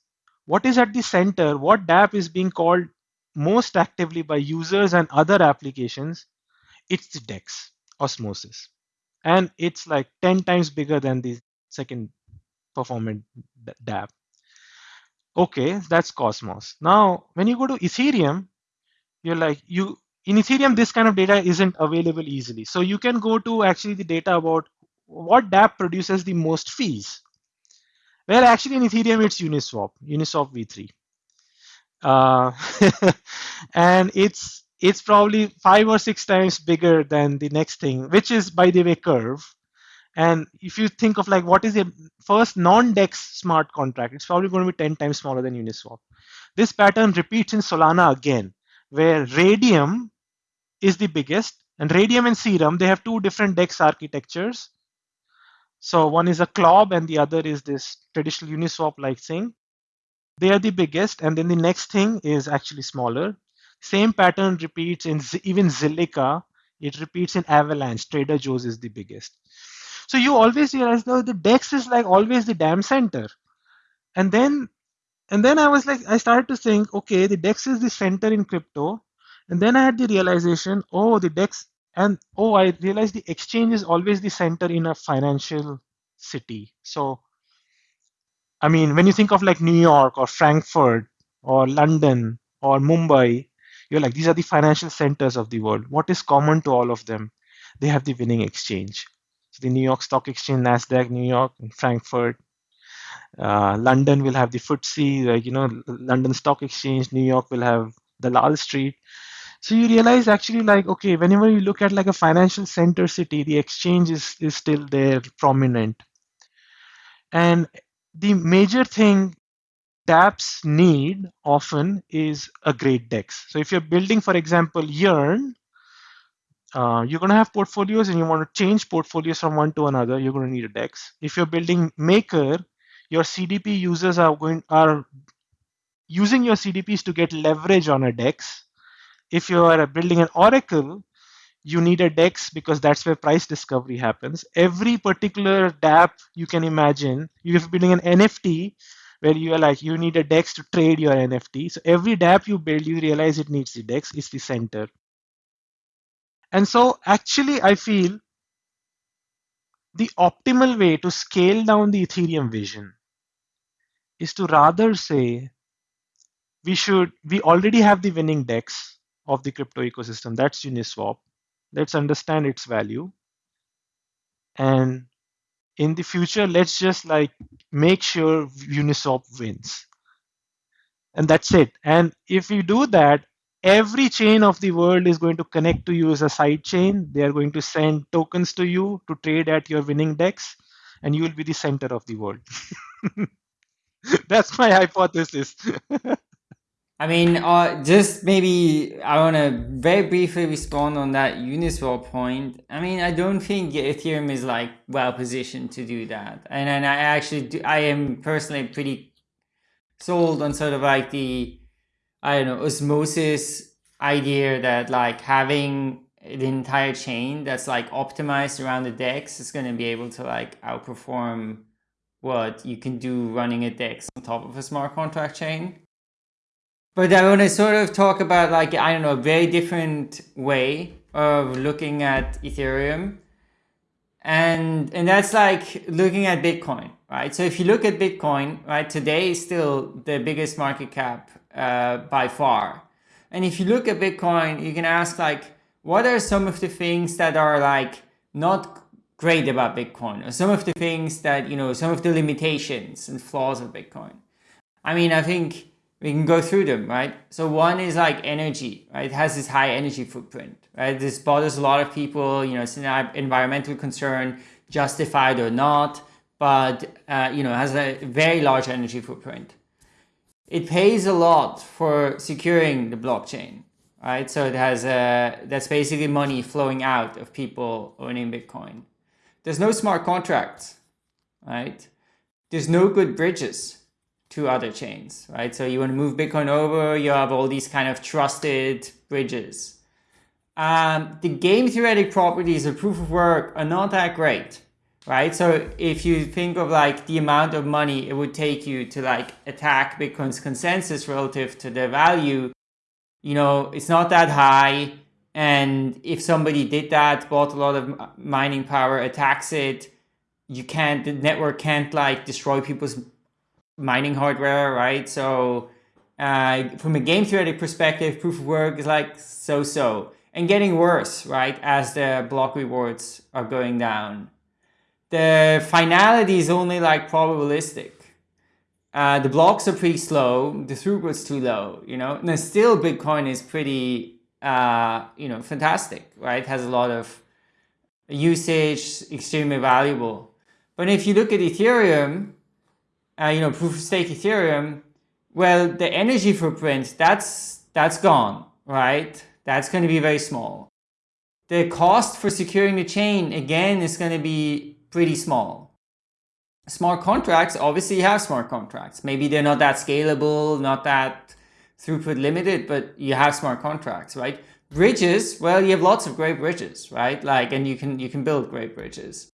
what is at the center, what dApp is being called most actively by users and other applications, it's the DEX, Osmosis. And it's like 10 times bigger than the second performant dApp. Okay, that's Cosmos. Now, when you go to Ethereum, you're like, you in Ethereum, this kind of data isn't available easily. So you can go to actually the data about what dApp produces the most fees. Well, actually in Ethereum, it's Uniswap, Uniswap v3. Uh, and it's it's probably five or six times bigger than the next thing, which is by the way Curve. And if you think of like what is the first non-DEX smart contract, it's probably going to be 10 times smaller than Uniswap. This pattern repeats in Solana again, where Raydium is the biggest, and Raydium and Serum, they have two different DEX architectures. So one is a CLOB and the other is this traditional Uniswap like thing. They are the biggest, and then the next thing is actually smaller. Same pattern repeats in even Zilliqa. It repeats in Avalanche. Trader Joe's is the biggest. So you always realize though the DEX is like always the damn center. And then and then I was like, I started to think, okay, the DEX is the center in crypto. And then I had the realization, oh, the DEX and oh i realized the exchange is always the center in a financial city so i mean when you think of like new york or frankfurt or london or mumbai you're like these are the financial centers of the world what is common to all of them they have the winning exchange. The New York Stock Exchange, Nasdaq, New York, and Frankfurt. Uh, London will have the FTSE, like you know, London Stock Exchange. New York will have the Lal Street. So you realize actually like okay, whenever you look at like a financial center city, the exchange is is still there, prominent. And the major thing dApps need often is a great DEX. So if you're building, for example, Yearn, uh, you're going to have portfolios and you want to change portfolios from one to another, you're going to need a DEX. If you're building Maker, your CDP users are going are using your CDPs to get leverage on a DEX. If you are building an Oracle, you need a DEX because that's where price discovery happens. Every particular dApp you can imagine, you're building an NFT where you are like, you need a DEX to trade your NFT. So every dApp you build, you realize it needs the DEX, it's the center. And so actually, I feel the optimal way to scale down the Ethereum vision is to rather say we should we already have the winning DEX of the crypto ecosystem. That's uniswap. Let's understand its value. And in the future let's just like make sure uniswap wins. And that's it. And if you do that every chain of the world is going to connect to you as a side chain. They are going to send tokens to you to trade at your winning dex and you will be the center of the world. That's my hypothesis. I mean, uh, just maybe I want to very briefly respond on that Uniswap point. I mean, I don't think Ethereum is like well positioned to do that, and and I actually do, I am personally pretty sold on sort of like the I don't know osmosis idea that like having the entire chain that's like optimized around the DEX is going to be able to like outperform what you can do running a DEX on top of a smart contract chain. But I want to sort of talk about like, I don't know, a very different way of looking at Ethereum. And, and that's like looking at Bitcoin, right? So if you look at Bitcoin, right, today is still the biggest market cap uh, by far. And if you look at Bitcoin, you can ask like, what are some of the things that are like not great about Bitcoin or some of the things that, you know, some of the limitations and flaws of Bitcoin? I mean, I think we can go through them, right? So one is like energy, right? It has this high energy footprint, right? This bothers a lot of people, you know, it's an environmental concern, justified or not, but, uh, you know, has a very large energy footprint. It pays a lot for securing the blockchain, right? So it has a, that's basically money flowing out of people owning Bitcoin. There's no smart contracts, right? There's no good bridges to other chains, right? So you want to move Bitcoin over, you have all these kind of trusted bridges. Um, the game theoretic properties of proof of work are not that great, right? So if you think of like the amount of money it would take you to like attack Bitcoin's consensus relative to the value, you know, it's not that high. And if somebody did that, bought a lot of mining power, attacks it, you can't, the network can't like destroy people's mining hardware, right? So uh, from a game theoretic perspective, proof of work is like so-so and getting worse, right? As the block rewards are going down. The finality is only like probabilistic. Uh, the blocks are pretty slow, the throughput's too low, you know, and still Bitcoin is pretty, uh, you know, fantastic, right? Has a lot of usage, extremely valuable. But if you look at Ethereum, uh, you know, proof of stake Ethereum, well, the energy footprint, that's, that's gone, right? That's going to be very small. The cost for securing the chain, again, is going to be pretty small. Smart contracts, obviously you have smart contracts. Maybe they're not that scalable, not that throughput limited, but you have smart contracts, right? Bridges, well, you have lots of great bridges, right? Like, and you can, you can build great bridges.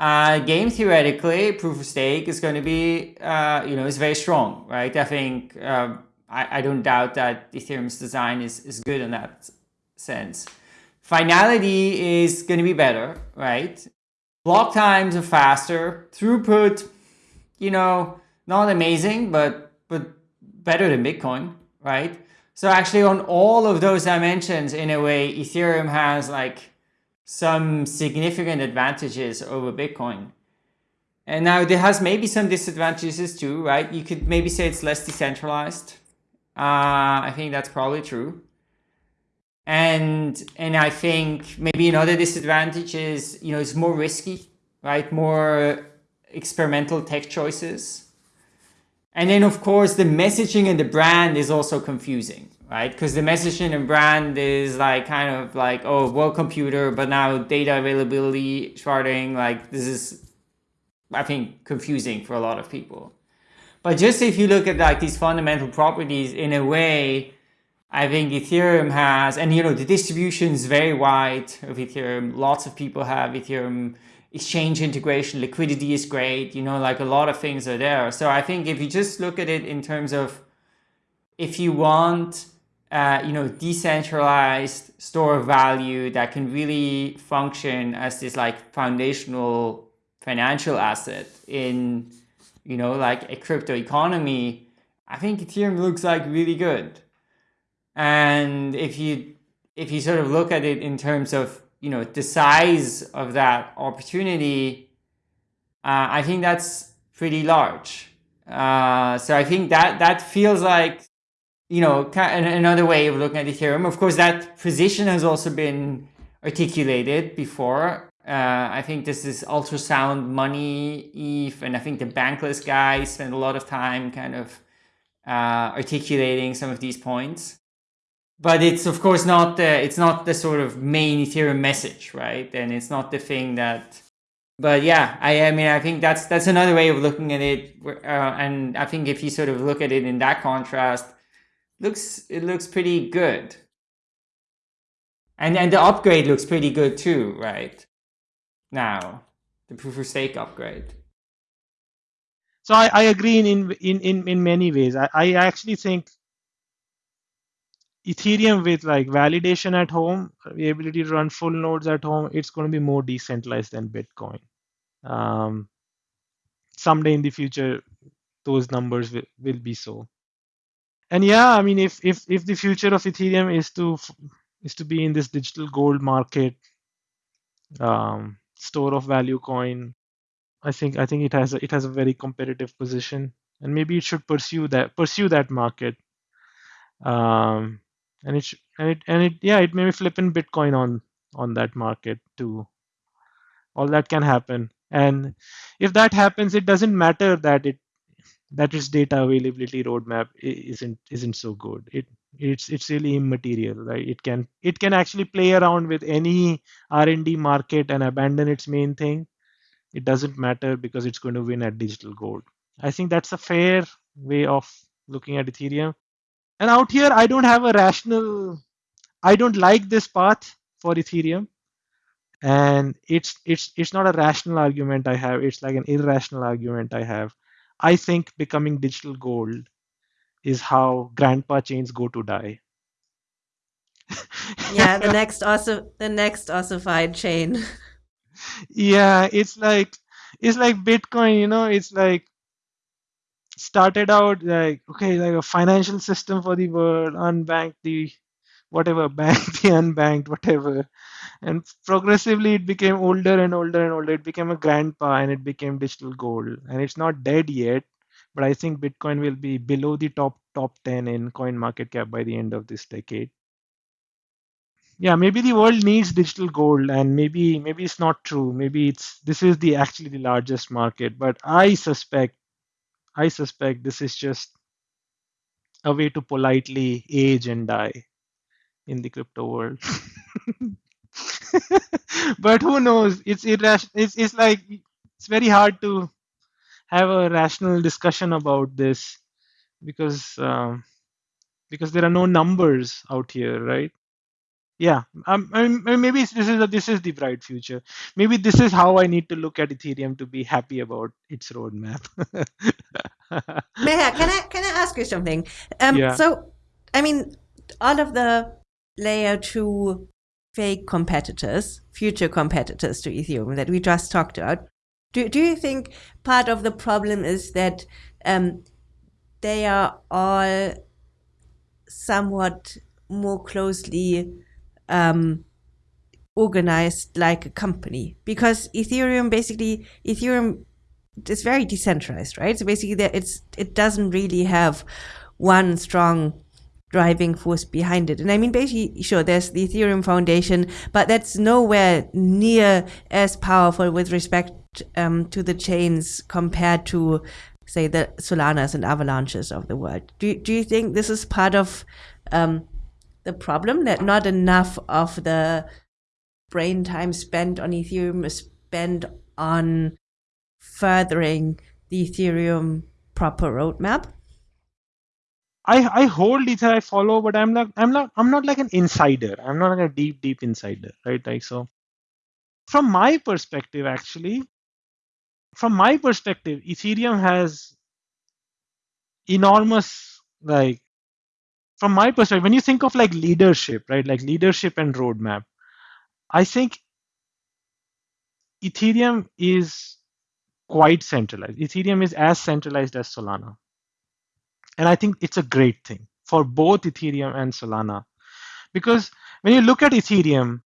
Uh, game theoretically, proof of stake is going to be, uh, you know, is very strong, right? I think, uh, I, I don't doubt that Ethereum's design is, is good in that sense. Finality is going to be better, right? Block times are faster. Throughput, you know, not amazing, but, but better than Bitcoin, right? So actually on all of those dimensions, in a way, Ethereum has like some significant advantages over Bitcoin. And now there has maybe some disadvantages too, right? You could maybe say it's less decentralized. Uh, I think that's probably true. And and I think maybe another disadvantage is, you know, it's more risky, right? More experimental tech choices. And then of course the messaging and the brand is also confusing, right? Because the messaging and brand is like kind of like, oh, world computer, but now data availability sharding, like this is, I think, confusing for a lot of people. But just if you look at like these fundamental properties in a way, I think Ethereum has, and you know, the distribution is very wide of Ethereum. Lots of people have Ethereum exchange integration, liquidity is great, you know, like a lot of things are there. So I think if you just look at it in terms of if you want, uh, you know, decentralized store of value that can really function as this like foundational financial asset in, you know, like a crypto economy, I think Ethereum looks like really good. And if you if you sort of look at it in terms of you know the size of that opportunity, uh, I think that's pretty large. Uh, so I think that that feels like you know another way of looking at Ethereum. Of course, that position has also been articulated before. Uh, I think this is ultrasound money ETH, and I think the bankless guy spent a lot of time kind of uh, articulating some of these points but it's of course not the it's not the sort of main ethereum message right? And it's not the thing that but yeah i i mean i think that's that's another way of looking at it uh, and i think if you sort of look at it in that contrast looks it looks pretty good. And and the upgrade looks pretty good too right? Now the proof of stake upgrade. So i, I agree in, in in in many ways. I, I actually think Ethereum with like validation at home, the ability to run full nodes at home, it's going to be more decentralized than Bitcoin. Um, someday in the future, those numbers will, will be so. And yeah, I mean, if if if the future of Ethereum is to is to be in this digital gold market, um, store of value coin, I think I think it has a, it has a very competitive position, and maybe it should pursue that pursue that market. Um, and it and it and it yeah it may be flipping bitcoin on on that market too. All that can happen. And if that happens it doesn't matter that it that its data availability roadmap isn't isn't so good. It it's it's really immaterial right? It can it can actually play around with any r&d market and abandon its main thing. It doesn't matter because it's going to win at digital gold. I think that's a fair way of looking at ethereum and out here, I don't have a rational, I don't like this path for Ethereum. And it's it's it's not a rational argument I have. It's like an irrational argument I have. I think becoming digital gold is how grandpa chains go to die. yeah, the next also the next ossified chain. yeah, it's like it's like Bitcoin, you know, it's like started out like okay like a financial system for the world unbanked the whatever bank the unbanked whatever. And progressively it became older and older and older. It became a grandpa and it became digital gold. And it's not dead yet but i think bitcoin will be below the top top 10 in coin market cap by the end of this decade. Yeah maybe the world needs digital gold and maybe maybe it's not true. Maybe it's this is the actually the largest market but i suspect I suspect this is just a way to politely age and die in the crypto world. but who knows? It's irrational. It's, it's like it's very hard to have a rational discussion about this because um, because there are no numbers out here, right? Yeah. Um, I mean, maybe this is a, this is the bright future. Maybe this is how i need to look at ethereum to be happy about its roadmap. Meher, can i can i ask you something? Um, yeah. so i mean all of the layer 2 fake competitors future competitors to ethereum that we just talked about do, do you think part of the problem is that um, they are all somewhat more closely um, organized like a company because Ethereum basically Ethereum is very decentralized, right? So basically, it's it doesn't really have one strong driving force behind it. And I mean, basically, sure, there's the Ethereum Foundation, but that's nowhere near as powerful with respect um, to the chains compared to, say, the Solanas and Avalanches of the world. Do do you think this is part of um, the problem that not enough of the brain time spent on Ethereum is spent on furthering the Ethereum proper roadmap? I I hold Ether, I follow, but I'm not I'm not I'm not like an insider. I'm not like a deep deep insider, right? Like so. From my perspective, actually, from my perspective, Ethereum has enormous like from my perspective, when you think of like leadership, right? Like leadership and roadmap, I think Ethereum is quite centralized. Ethereum is as centralized as Solana. And I think it's a great thing for both Ethereum and Solana. Because when you look at Ethereum,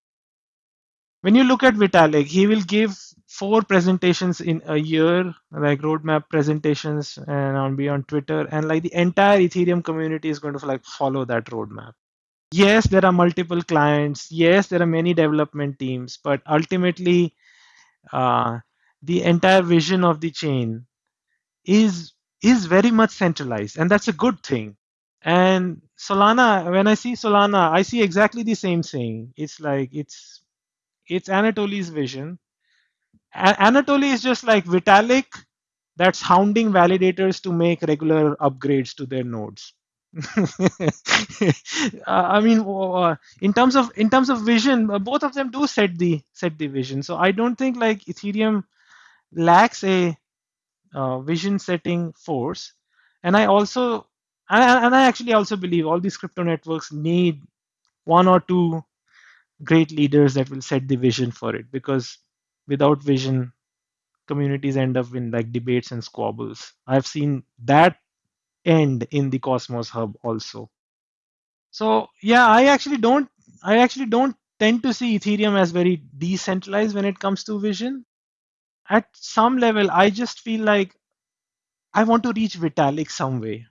when you look at Vitalik, he will give four presentations in a year, like roadmap presentations, and on be on Twitter, and like the entire Ethereum community is going to like follow that roadmap. Yes, there are multiple clients. Yes, there are many development teams, but ultimately, uh, the entire vision of the chain is is very much centralized, and that's a good thing. And Solana, when I see Solana, I see exactly the same thing. It's like it's it's Anatoly's vision. A- Anatoly is just like Vitalik that's hounding validators to make regular upgrades to their nodes. uh, I mean, uh, in terms of in terms of vision, uh, both of them do set the set the vision. So I don't think like Ethereum lacks a uh, vision setting force. And I also and, and I actually also believe all these crypto networks need one or two great leaders that will set the vision for it. Because without vision communities end up in like debates and squabbles. I've seen that end in the cosmos hub also. So yeah i actually don't i actually don't tend to see ethereum as very decentralized when it comes to vision. At some level i just feel like i want to reach vitalik some way.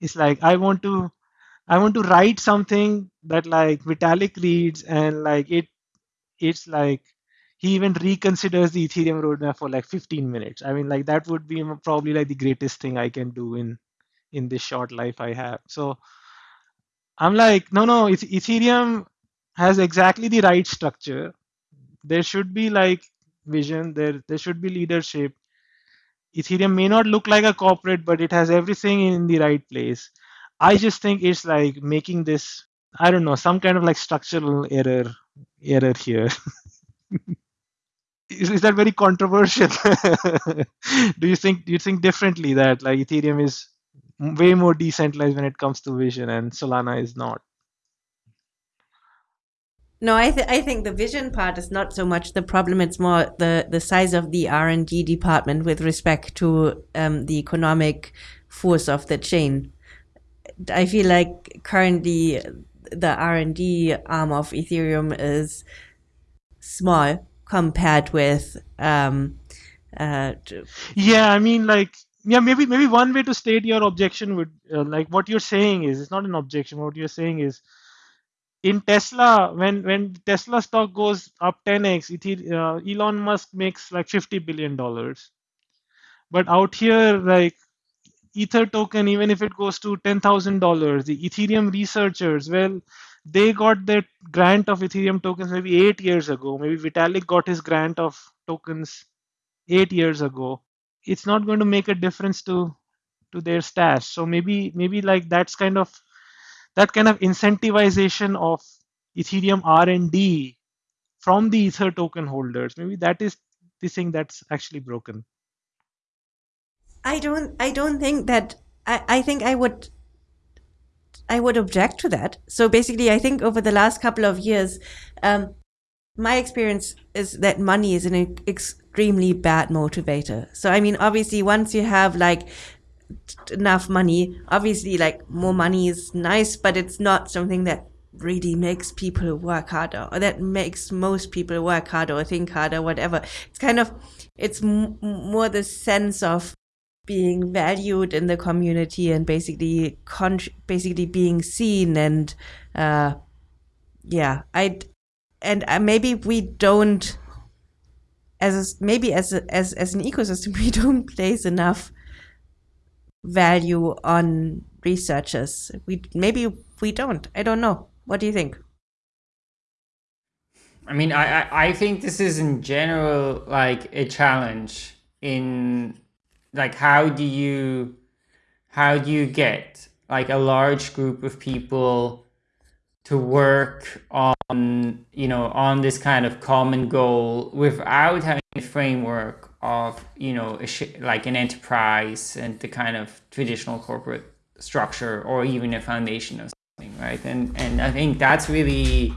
It's like i want to i want to write something that like vitalik reads and like it it's like he even reconsiders the ethereum roadmap for like 15 minutes. I mean like that would be probably like the greatest thing i can do in in this short life i have. So i'm like no no ethereum has exactly the right structure. There should be like vision. There there should be leadership. Ethereum may not look like a corporate but it has everything in the right place i just think it's like making this i don't know some kind of like structural error error here is, is that very controversial do you think do you think differently that like ethereum is way more decentralized when it comes to vision and solana is not No, I th- I think the vision part is not so much the problem. It's more the the size of the R and D department with respect to um, the economic force of the chain. I feel like currently the R and D arm of Ethereum is small compared with um, uh, yeah i mean like yeah maybe maybe one way to state your objection would uh, like what you're saying is it's not an objection. What you're saying is in tesla when when tesla stock goes up 10x Ether- uh, elon musk makes like 50 billion dollars. But out here like ether token even if it goes to $10000 the ethereum researchers well they got their grant of ethereum tokens maybe 8 years ago. Maybe vitalik got his grant of tokens 8 years ago. It's not going to make a difference to to their stash. So maybe maybe like that's kind of that kind of incentivization of ethereum r&d from the ether token holders. Maybe that is the thing that's actually broken I don't I don't think that I, I think I would I would object to that. So basically I think over the last couple of years, um, my experience is that money is an extremely bad motivator. So I mean obviously once you have like enough money, obviously like more money is nice, but it's not something that really makes people work harder or that makes most people work harder or think harder whatever it's kind of it's more the sense of being valued in the community and basically basically being seen and uh yeah i and uh, maybe we don't as a, maybe as a, as as an ecosystem we don't place enough value on researchers. We maybe we don't. I don't know. What do you think? I mean, I, I, I think this is in general like a challenge in like how do you how do you get like a large group of people to work on you know on this kind of common goal without having a framework of you know like an enterprise and the kind of traditional corporate structure or even a foundation of something right? And and i think that's really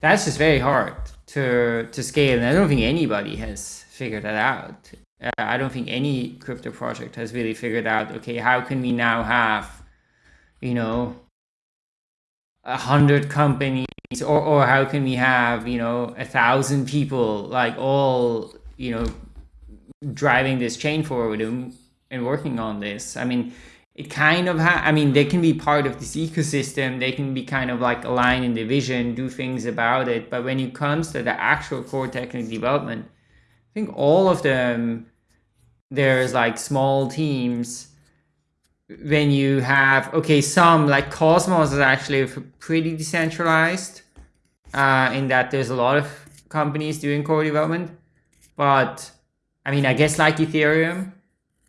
that's just very hard to to scale. And i don't think anybody has figured that out uh, i don't think any crypto project has really figured out okay how can we now have you know a hundred companies or, or how can we have you know a thousand people like all you know driving this chain forward and, and working on this? I mean it kind of ha- i mean they can be part of this ecosystem. They can be kind of like aligned in the vision do things about it. But when it comes to the actual core technical development think all of them there's like small teams. When you have okay some like cosmos is actually pretty decentralized uh, in that there's a lot of companies doing core development. But i mean i guess like ethereum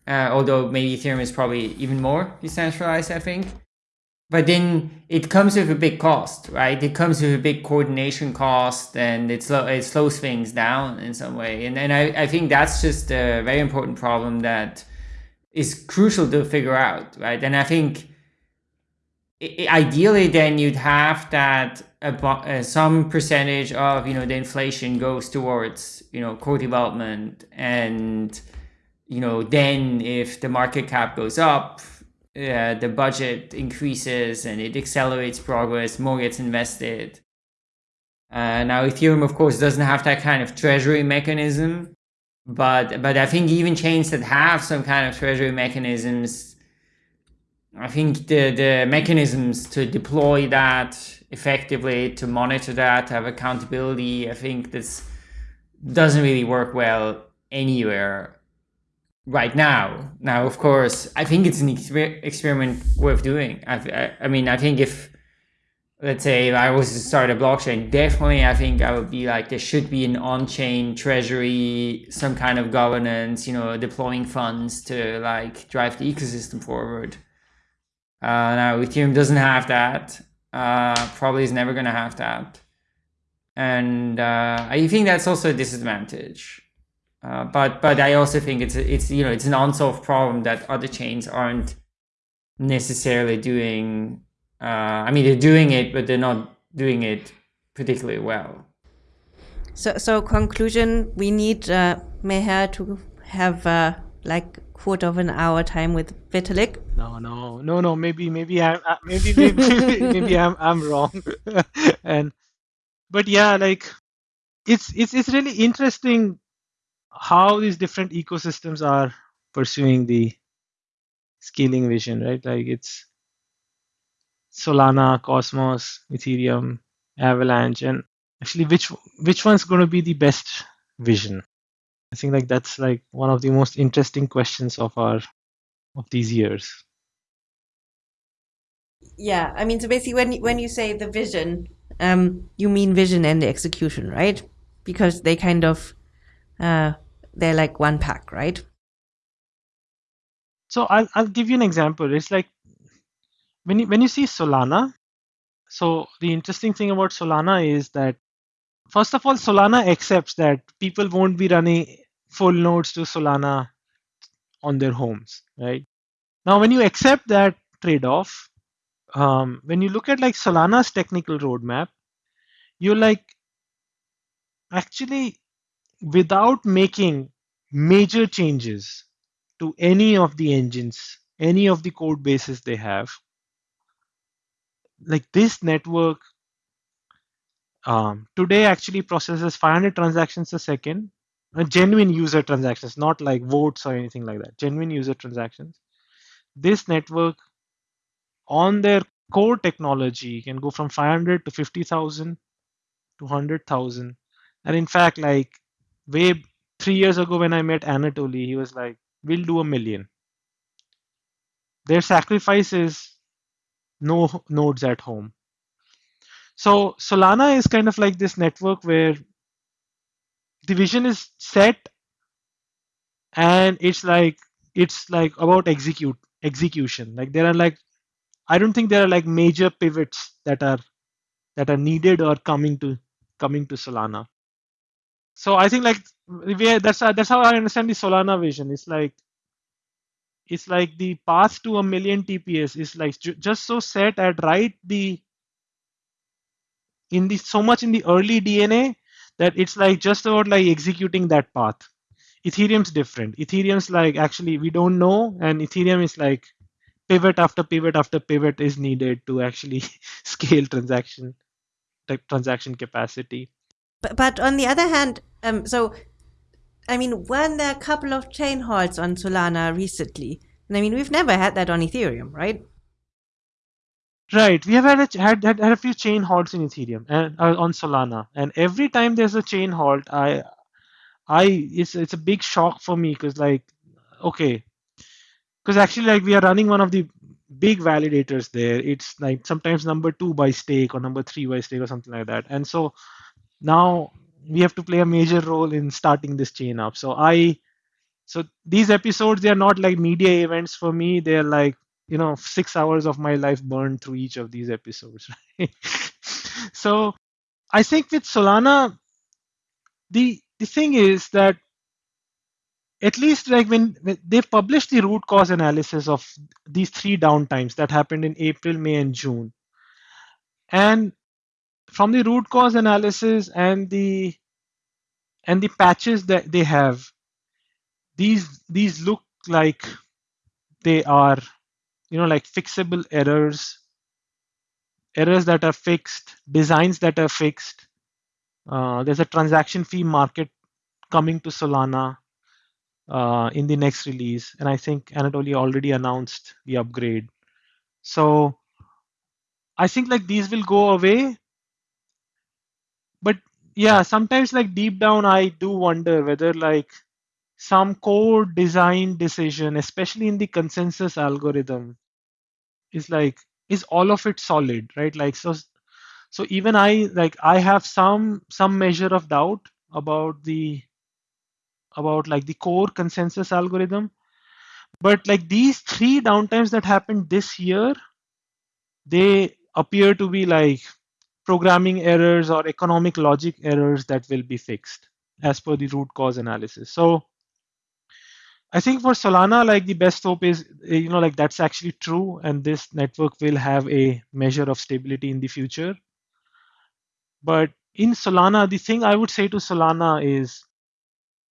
uh, although maybe ethereum is probably even more decentralized i think but then it comes with a big cost right? It comes with a big coordination cost and it, slow, it slows things down in some way. And, and I, I think that's just a very important problem that is crucial to figure out, right? And I think ideally then you'd have that uh, some percentage of you know the inflation goes towards you know core development and you know then if the market cap goes up uh, the budget increases and it accelerates progress more gets invested. Uh, now ethereum of course doesn't have that kind of treasury mechanism but but I think even chains that have some kind of treasury mechanisms, I think the the mechanisms to deploy that effectively, to monitor that, have accountability, I think this doesn't really work well anywhere right now. Now, of course, I think it's an exper- experiment worth doing. I, I, I mean, I think if let's say if I was to start a blockchain, definitely I think I would be like there should be an on-chain treasury, some kind of governance, you know, deploying funds to like drive the ecosystem forward. Uh, now Ethereum doesn't have that. Uh, probably is never gonna have that, and uh, I think that's also a disadvantage. Uh, but but I also think it's it's you know it's an unsolved problem that other chains aren't necessarily doing uh, I mean, they're doing it, but they're not doing it particularly well. So, so conclusion: we need uh, Meher to have uh, like quarter of an hour time with Vitalik. No, no, no, no. Maybe, maybe I'm, uh, maybe, maybe, maybe I'm, I'm wrong. and, but yeah, like, it's, it's, it's really interesting how these different ecosystems are pursuing the scaling vision, right? Like, it's Solana, Cosmos, Ethereum, Avalanche, and actually which which one's going to be the best vision? I think like that's like one of the most interesting questions of our of these years. Yeah, I mean, so basically, when when you say the vision, um, you mean vision and the execution, right? Because they kind of uh, they're like one pack, right? So I'll I'll give you an example. It's like when you, when you see Solana, so the interesting thing about Solana is that first of all, Solana accepts that people won't be running full nodes to Solana on their homes, right? Now, when you accept that trade-off, um, when you look at like Solana's technical roadmap, you're like actually without making major changes to any of the engines, any of the code bases they have, like this network um, today actually processes 500 transactions a second, uh, genuine user transactions, not like votes or anything like that, genuine user transactions. This network on their core technology can go from 500 to 50,000 to 100,000. And in fact, like way three years ago when I met Anatoly, he was like, we'll do a million. Their sacrifice is no nodes at home. So Solana is kind of like this network where the vision is set and it's like it's like about execute execution. Like there are like I don't think there are like major pivots that are that are needed or coming to coming to Solana. So I think like that's uh, that's how I understand the Solana vision. It's like it's like the path to a million TPS is like just so set at right the in the so much in the early DNA that it's like just about like executing that path. Ethereum's different. Ethereum's like actually we don't know, and Ethereum is like pivot after pivot after pivot is needed to actually scale transaction transaction capacity. But, but on the other hand, um, so I mean, weren't there a couple of chain halts on Solana recently? And I mean, we've never had that on Ethereum, right? Right. We have had a, had, had, had a few chain halts in Ethereum and uh, on Solana, and every time there's a chain halt, I, I it's it's a big shock for me because like, okay, because actually like we are running one of the big validators there. It's like sometimes number two by stake or number three by stake or something like that, and so now we have to play a major role in starting this chain up. So I, so these episodes they are not like media events for me. They're like you know six hours of my life burned through each of these episodes right? so i think with solana the the thing is that at least like when, when they've published the root cause analysis of these three downtimes that happened in april may and june and from the root cause analysis and the and the patches that they have these these look like they are you know like fixable errors errors that are fixed designs that are fixed. Uh, there's a transaction fee market coming to solana uh, in the next release and i think anatoly already announced the upgrade. So i think like these will go away yeah sometimes like deep down i do wonder whether like some core design decision, especially in the consensus algorithm, is like is all of it solid, right? Like so so even I like I have some some measure of doubt about the about like the core consensus algorithm. But like these three downtimes that happened this year, they appear to be like programming errors or economic logic errors that will be fixed as per the root cause analysis. So I think for Solana, like the best hope is, you know, like that's actually true, and this network will have a measure of stability in the future. But in Solana, the thing I would say to Solana is,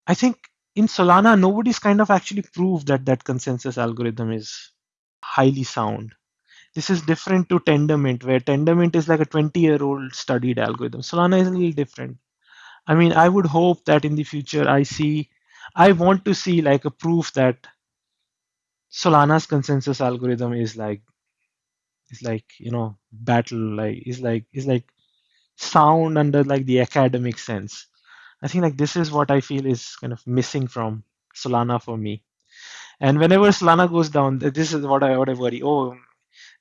I think in Solana, nobody's kind of actually proved that that consensus algorithm is highly sound. This is different to Tendermint, where Tendermint is like a 20 year old studied algorithm. Solana is a little different. I mean, I would hope that in the future I see I want to see like a proof that Solana's consensus algorithm is like is like you know battle like is like is like sound under like the academic sense. I think like this is what I feel is kind of missing from Solana for me. And whenever Solana goes down, this is what I what I worry. Oh,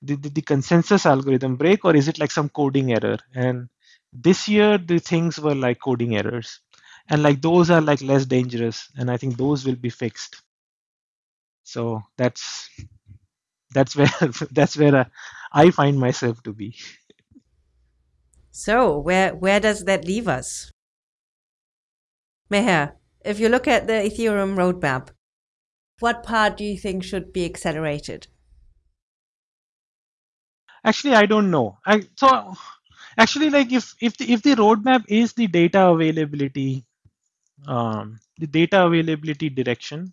did, did the consensus algorithm break or is it like some coding error? And this year the things were like coding errors. And like those are like less dangerous and i think those will be fixed. So that's that's where that's where uh, i find myself to be. So where where does that leave us? Meher if you look at the ethereum roadmap what part do you think should be accelerated actually i don't know I, so actually like if if the if the roadmap is the data availability um, the data availability direction,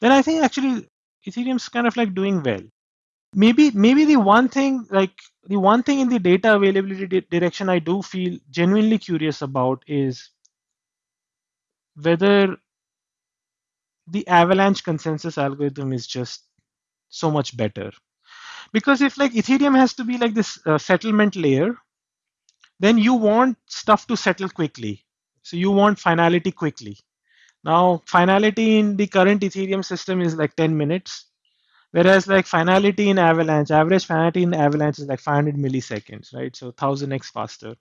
then I think actually Ethereum's kind of like doing well. maybe maybe the one thing like the one thing in the data availability di- direction I do feel genuinely curious about is whether the avalanche consensus algorithm is just so much better because if like ethereum has to be like this uh, settlement layer then you want stuff to settle quickly. So you want finality quickly. Now finality in the current ethereum system is like 10 minutes whereas like finality in avalanche average finality in avalanche is like 500 milliseconds right? So 1000x faster.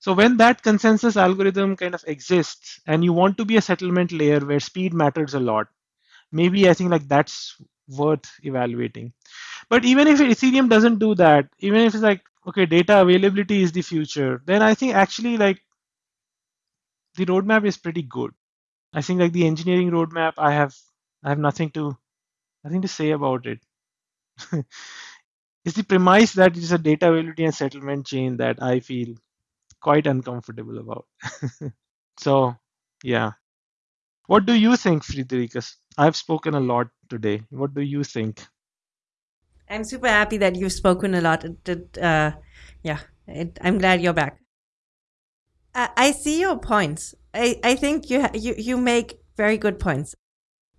So when that consensus algorithm kind of exists and you want to be a settlement layer where speed matters a lot, maybe I think like that's worth evaluating. But even if Ethereum doesn't do that, even if it's like, okay, data availability is the future, then I think actually like the roadmap is pretty good. I think like the engineering roadmap, I have I have nothing to nothing to say about it. it's the premise that it's a data availability and settlement chain that I feel quite uncomfortable about. so, yeah. What do you think, Friederike? I've spoken a lot today. What do you think? I'm super happy that you've spoken a lot. It, uh, yeah, it, I'm glad you're back. I, I see your points. I, I think you, you you make very good points.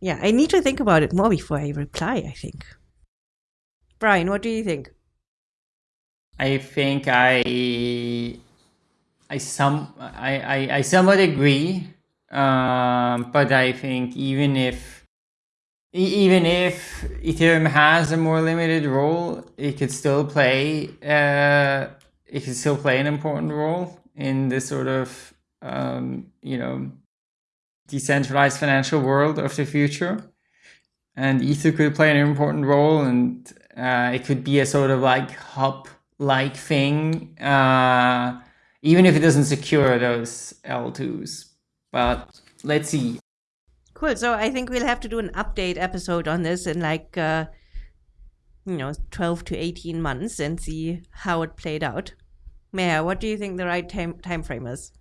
Yeah, I need to think about it more before I reply. I think. Brian, what do you think? I think I I some I, I, I somewhat agree, um, but I think even if even if Ethereum has a more limited role, it could still play uh, it could still play an important role in this sort of um, you know decentralized financial world of the future, and Ether could play an important role, and uh, it could be a sort of like hub like thing. Uh, even if it doesn't secure those L2s. But let's see. Cool. So I think we'll have to do an update episode on this in like, uh, you know, 12 to 18 months and see how it played out. Meher, what do you think the right time, time frame is?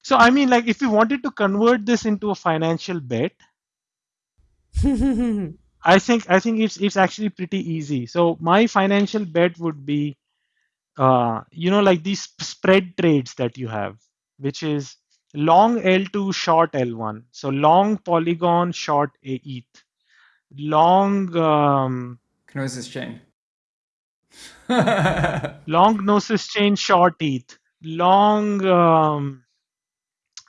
So, I mean, like, if we wanted to convert this into a financial bet, I think I think it's it's actually pretty easy. So my financial bet would be uh, you know, like these spread trades that you have, which is long L2, short L1. So long Polygon, short ETH. Long um, Gnosis chain. long Gnosis chain, short ETH. Long um,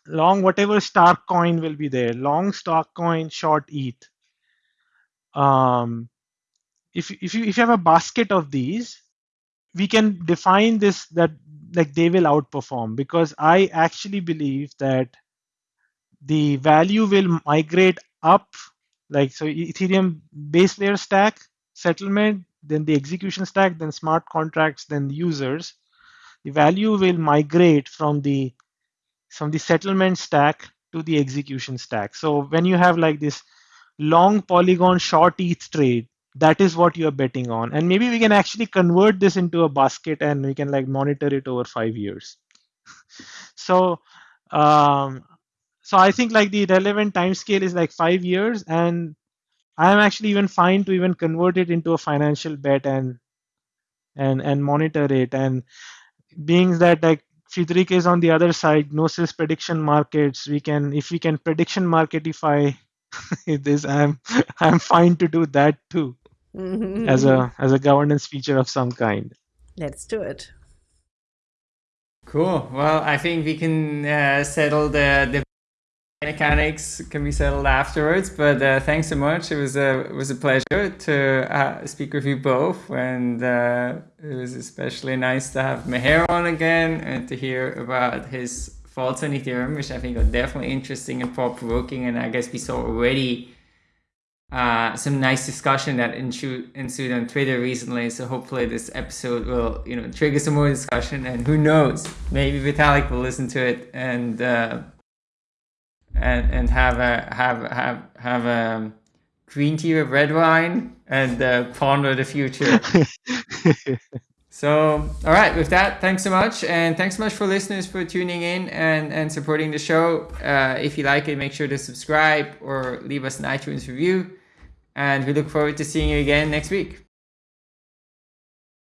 long whatever Stark coin will be there. Long Stark coin, short ETH. Um, if if you if you have a basket of these, we can define this that like they will outperform because I actually believe that the value will migrate up like so ethereum base layer stack settlement then the execution stack then smart contracts then the users the value will migrate from the from the settlement stack to the execution stack. So when you have like this long polygon short eth trade that is what you're betting on. And maybe we can actually convert this into a basket and we can like monitor it over five years. So um, so i think like the relevant time scale is like five years and i'm actually even fine to even convert it into a financial bet and and and monitor it. And being that like Friederike is on the other side, Gnosis prediction markets. We can, if we can prediction marketify this, I'm I'm fine to do that too as a as a governance feature of some kind. Let's do it. Cool. Well, I think we can uh, settle the the mechanics can be settled afterwards. But uh, thanks so much. It was a it was a pleasure to uh, speak with you both, and uh, it was especially nice to have Meher on again and to hear about his thoughts on Ethereum, which I think are definitely interesting and thought provoking. And I guess we saw already uh, some nice discussion that ensued, ensued on Twitter recently. So hopefully this episode will, you know, trigger some more discussion. And who knows, maybe Vitalik will listen to it and uh, and and have a have have have a green tea with red wine and uh, ponder the future. so, all right, with that, thanks so much, and thanks so much for listeners for tuning in and and supporting the show. Uh, if you like it, make sure to subscribe or leave us an iTunes review and we look forward to seeing you again next week.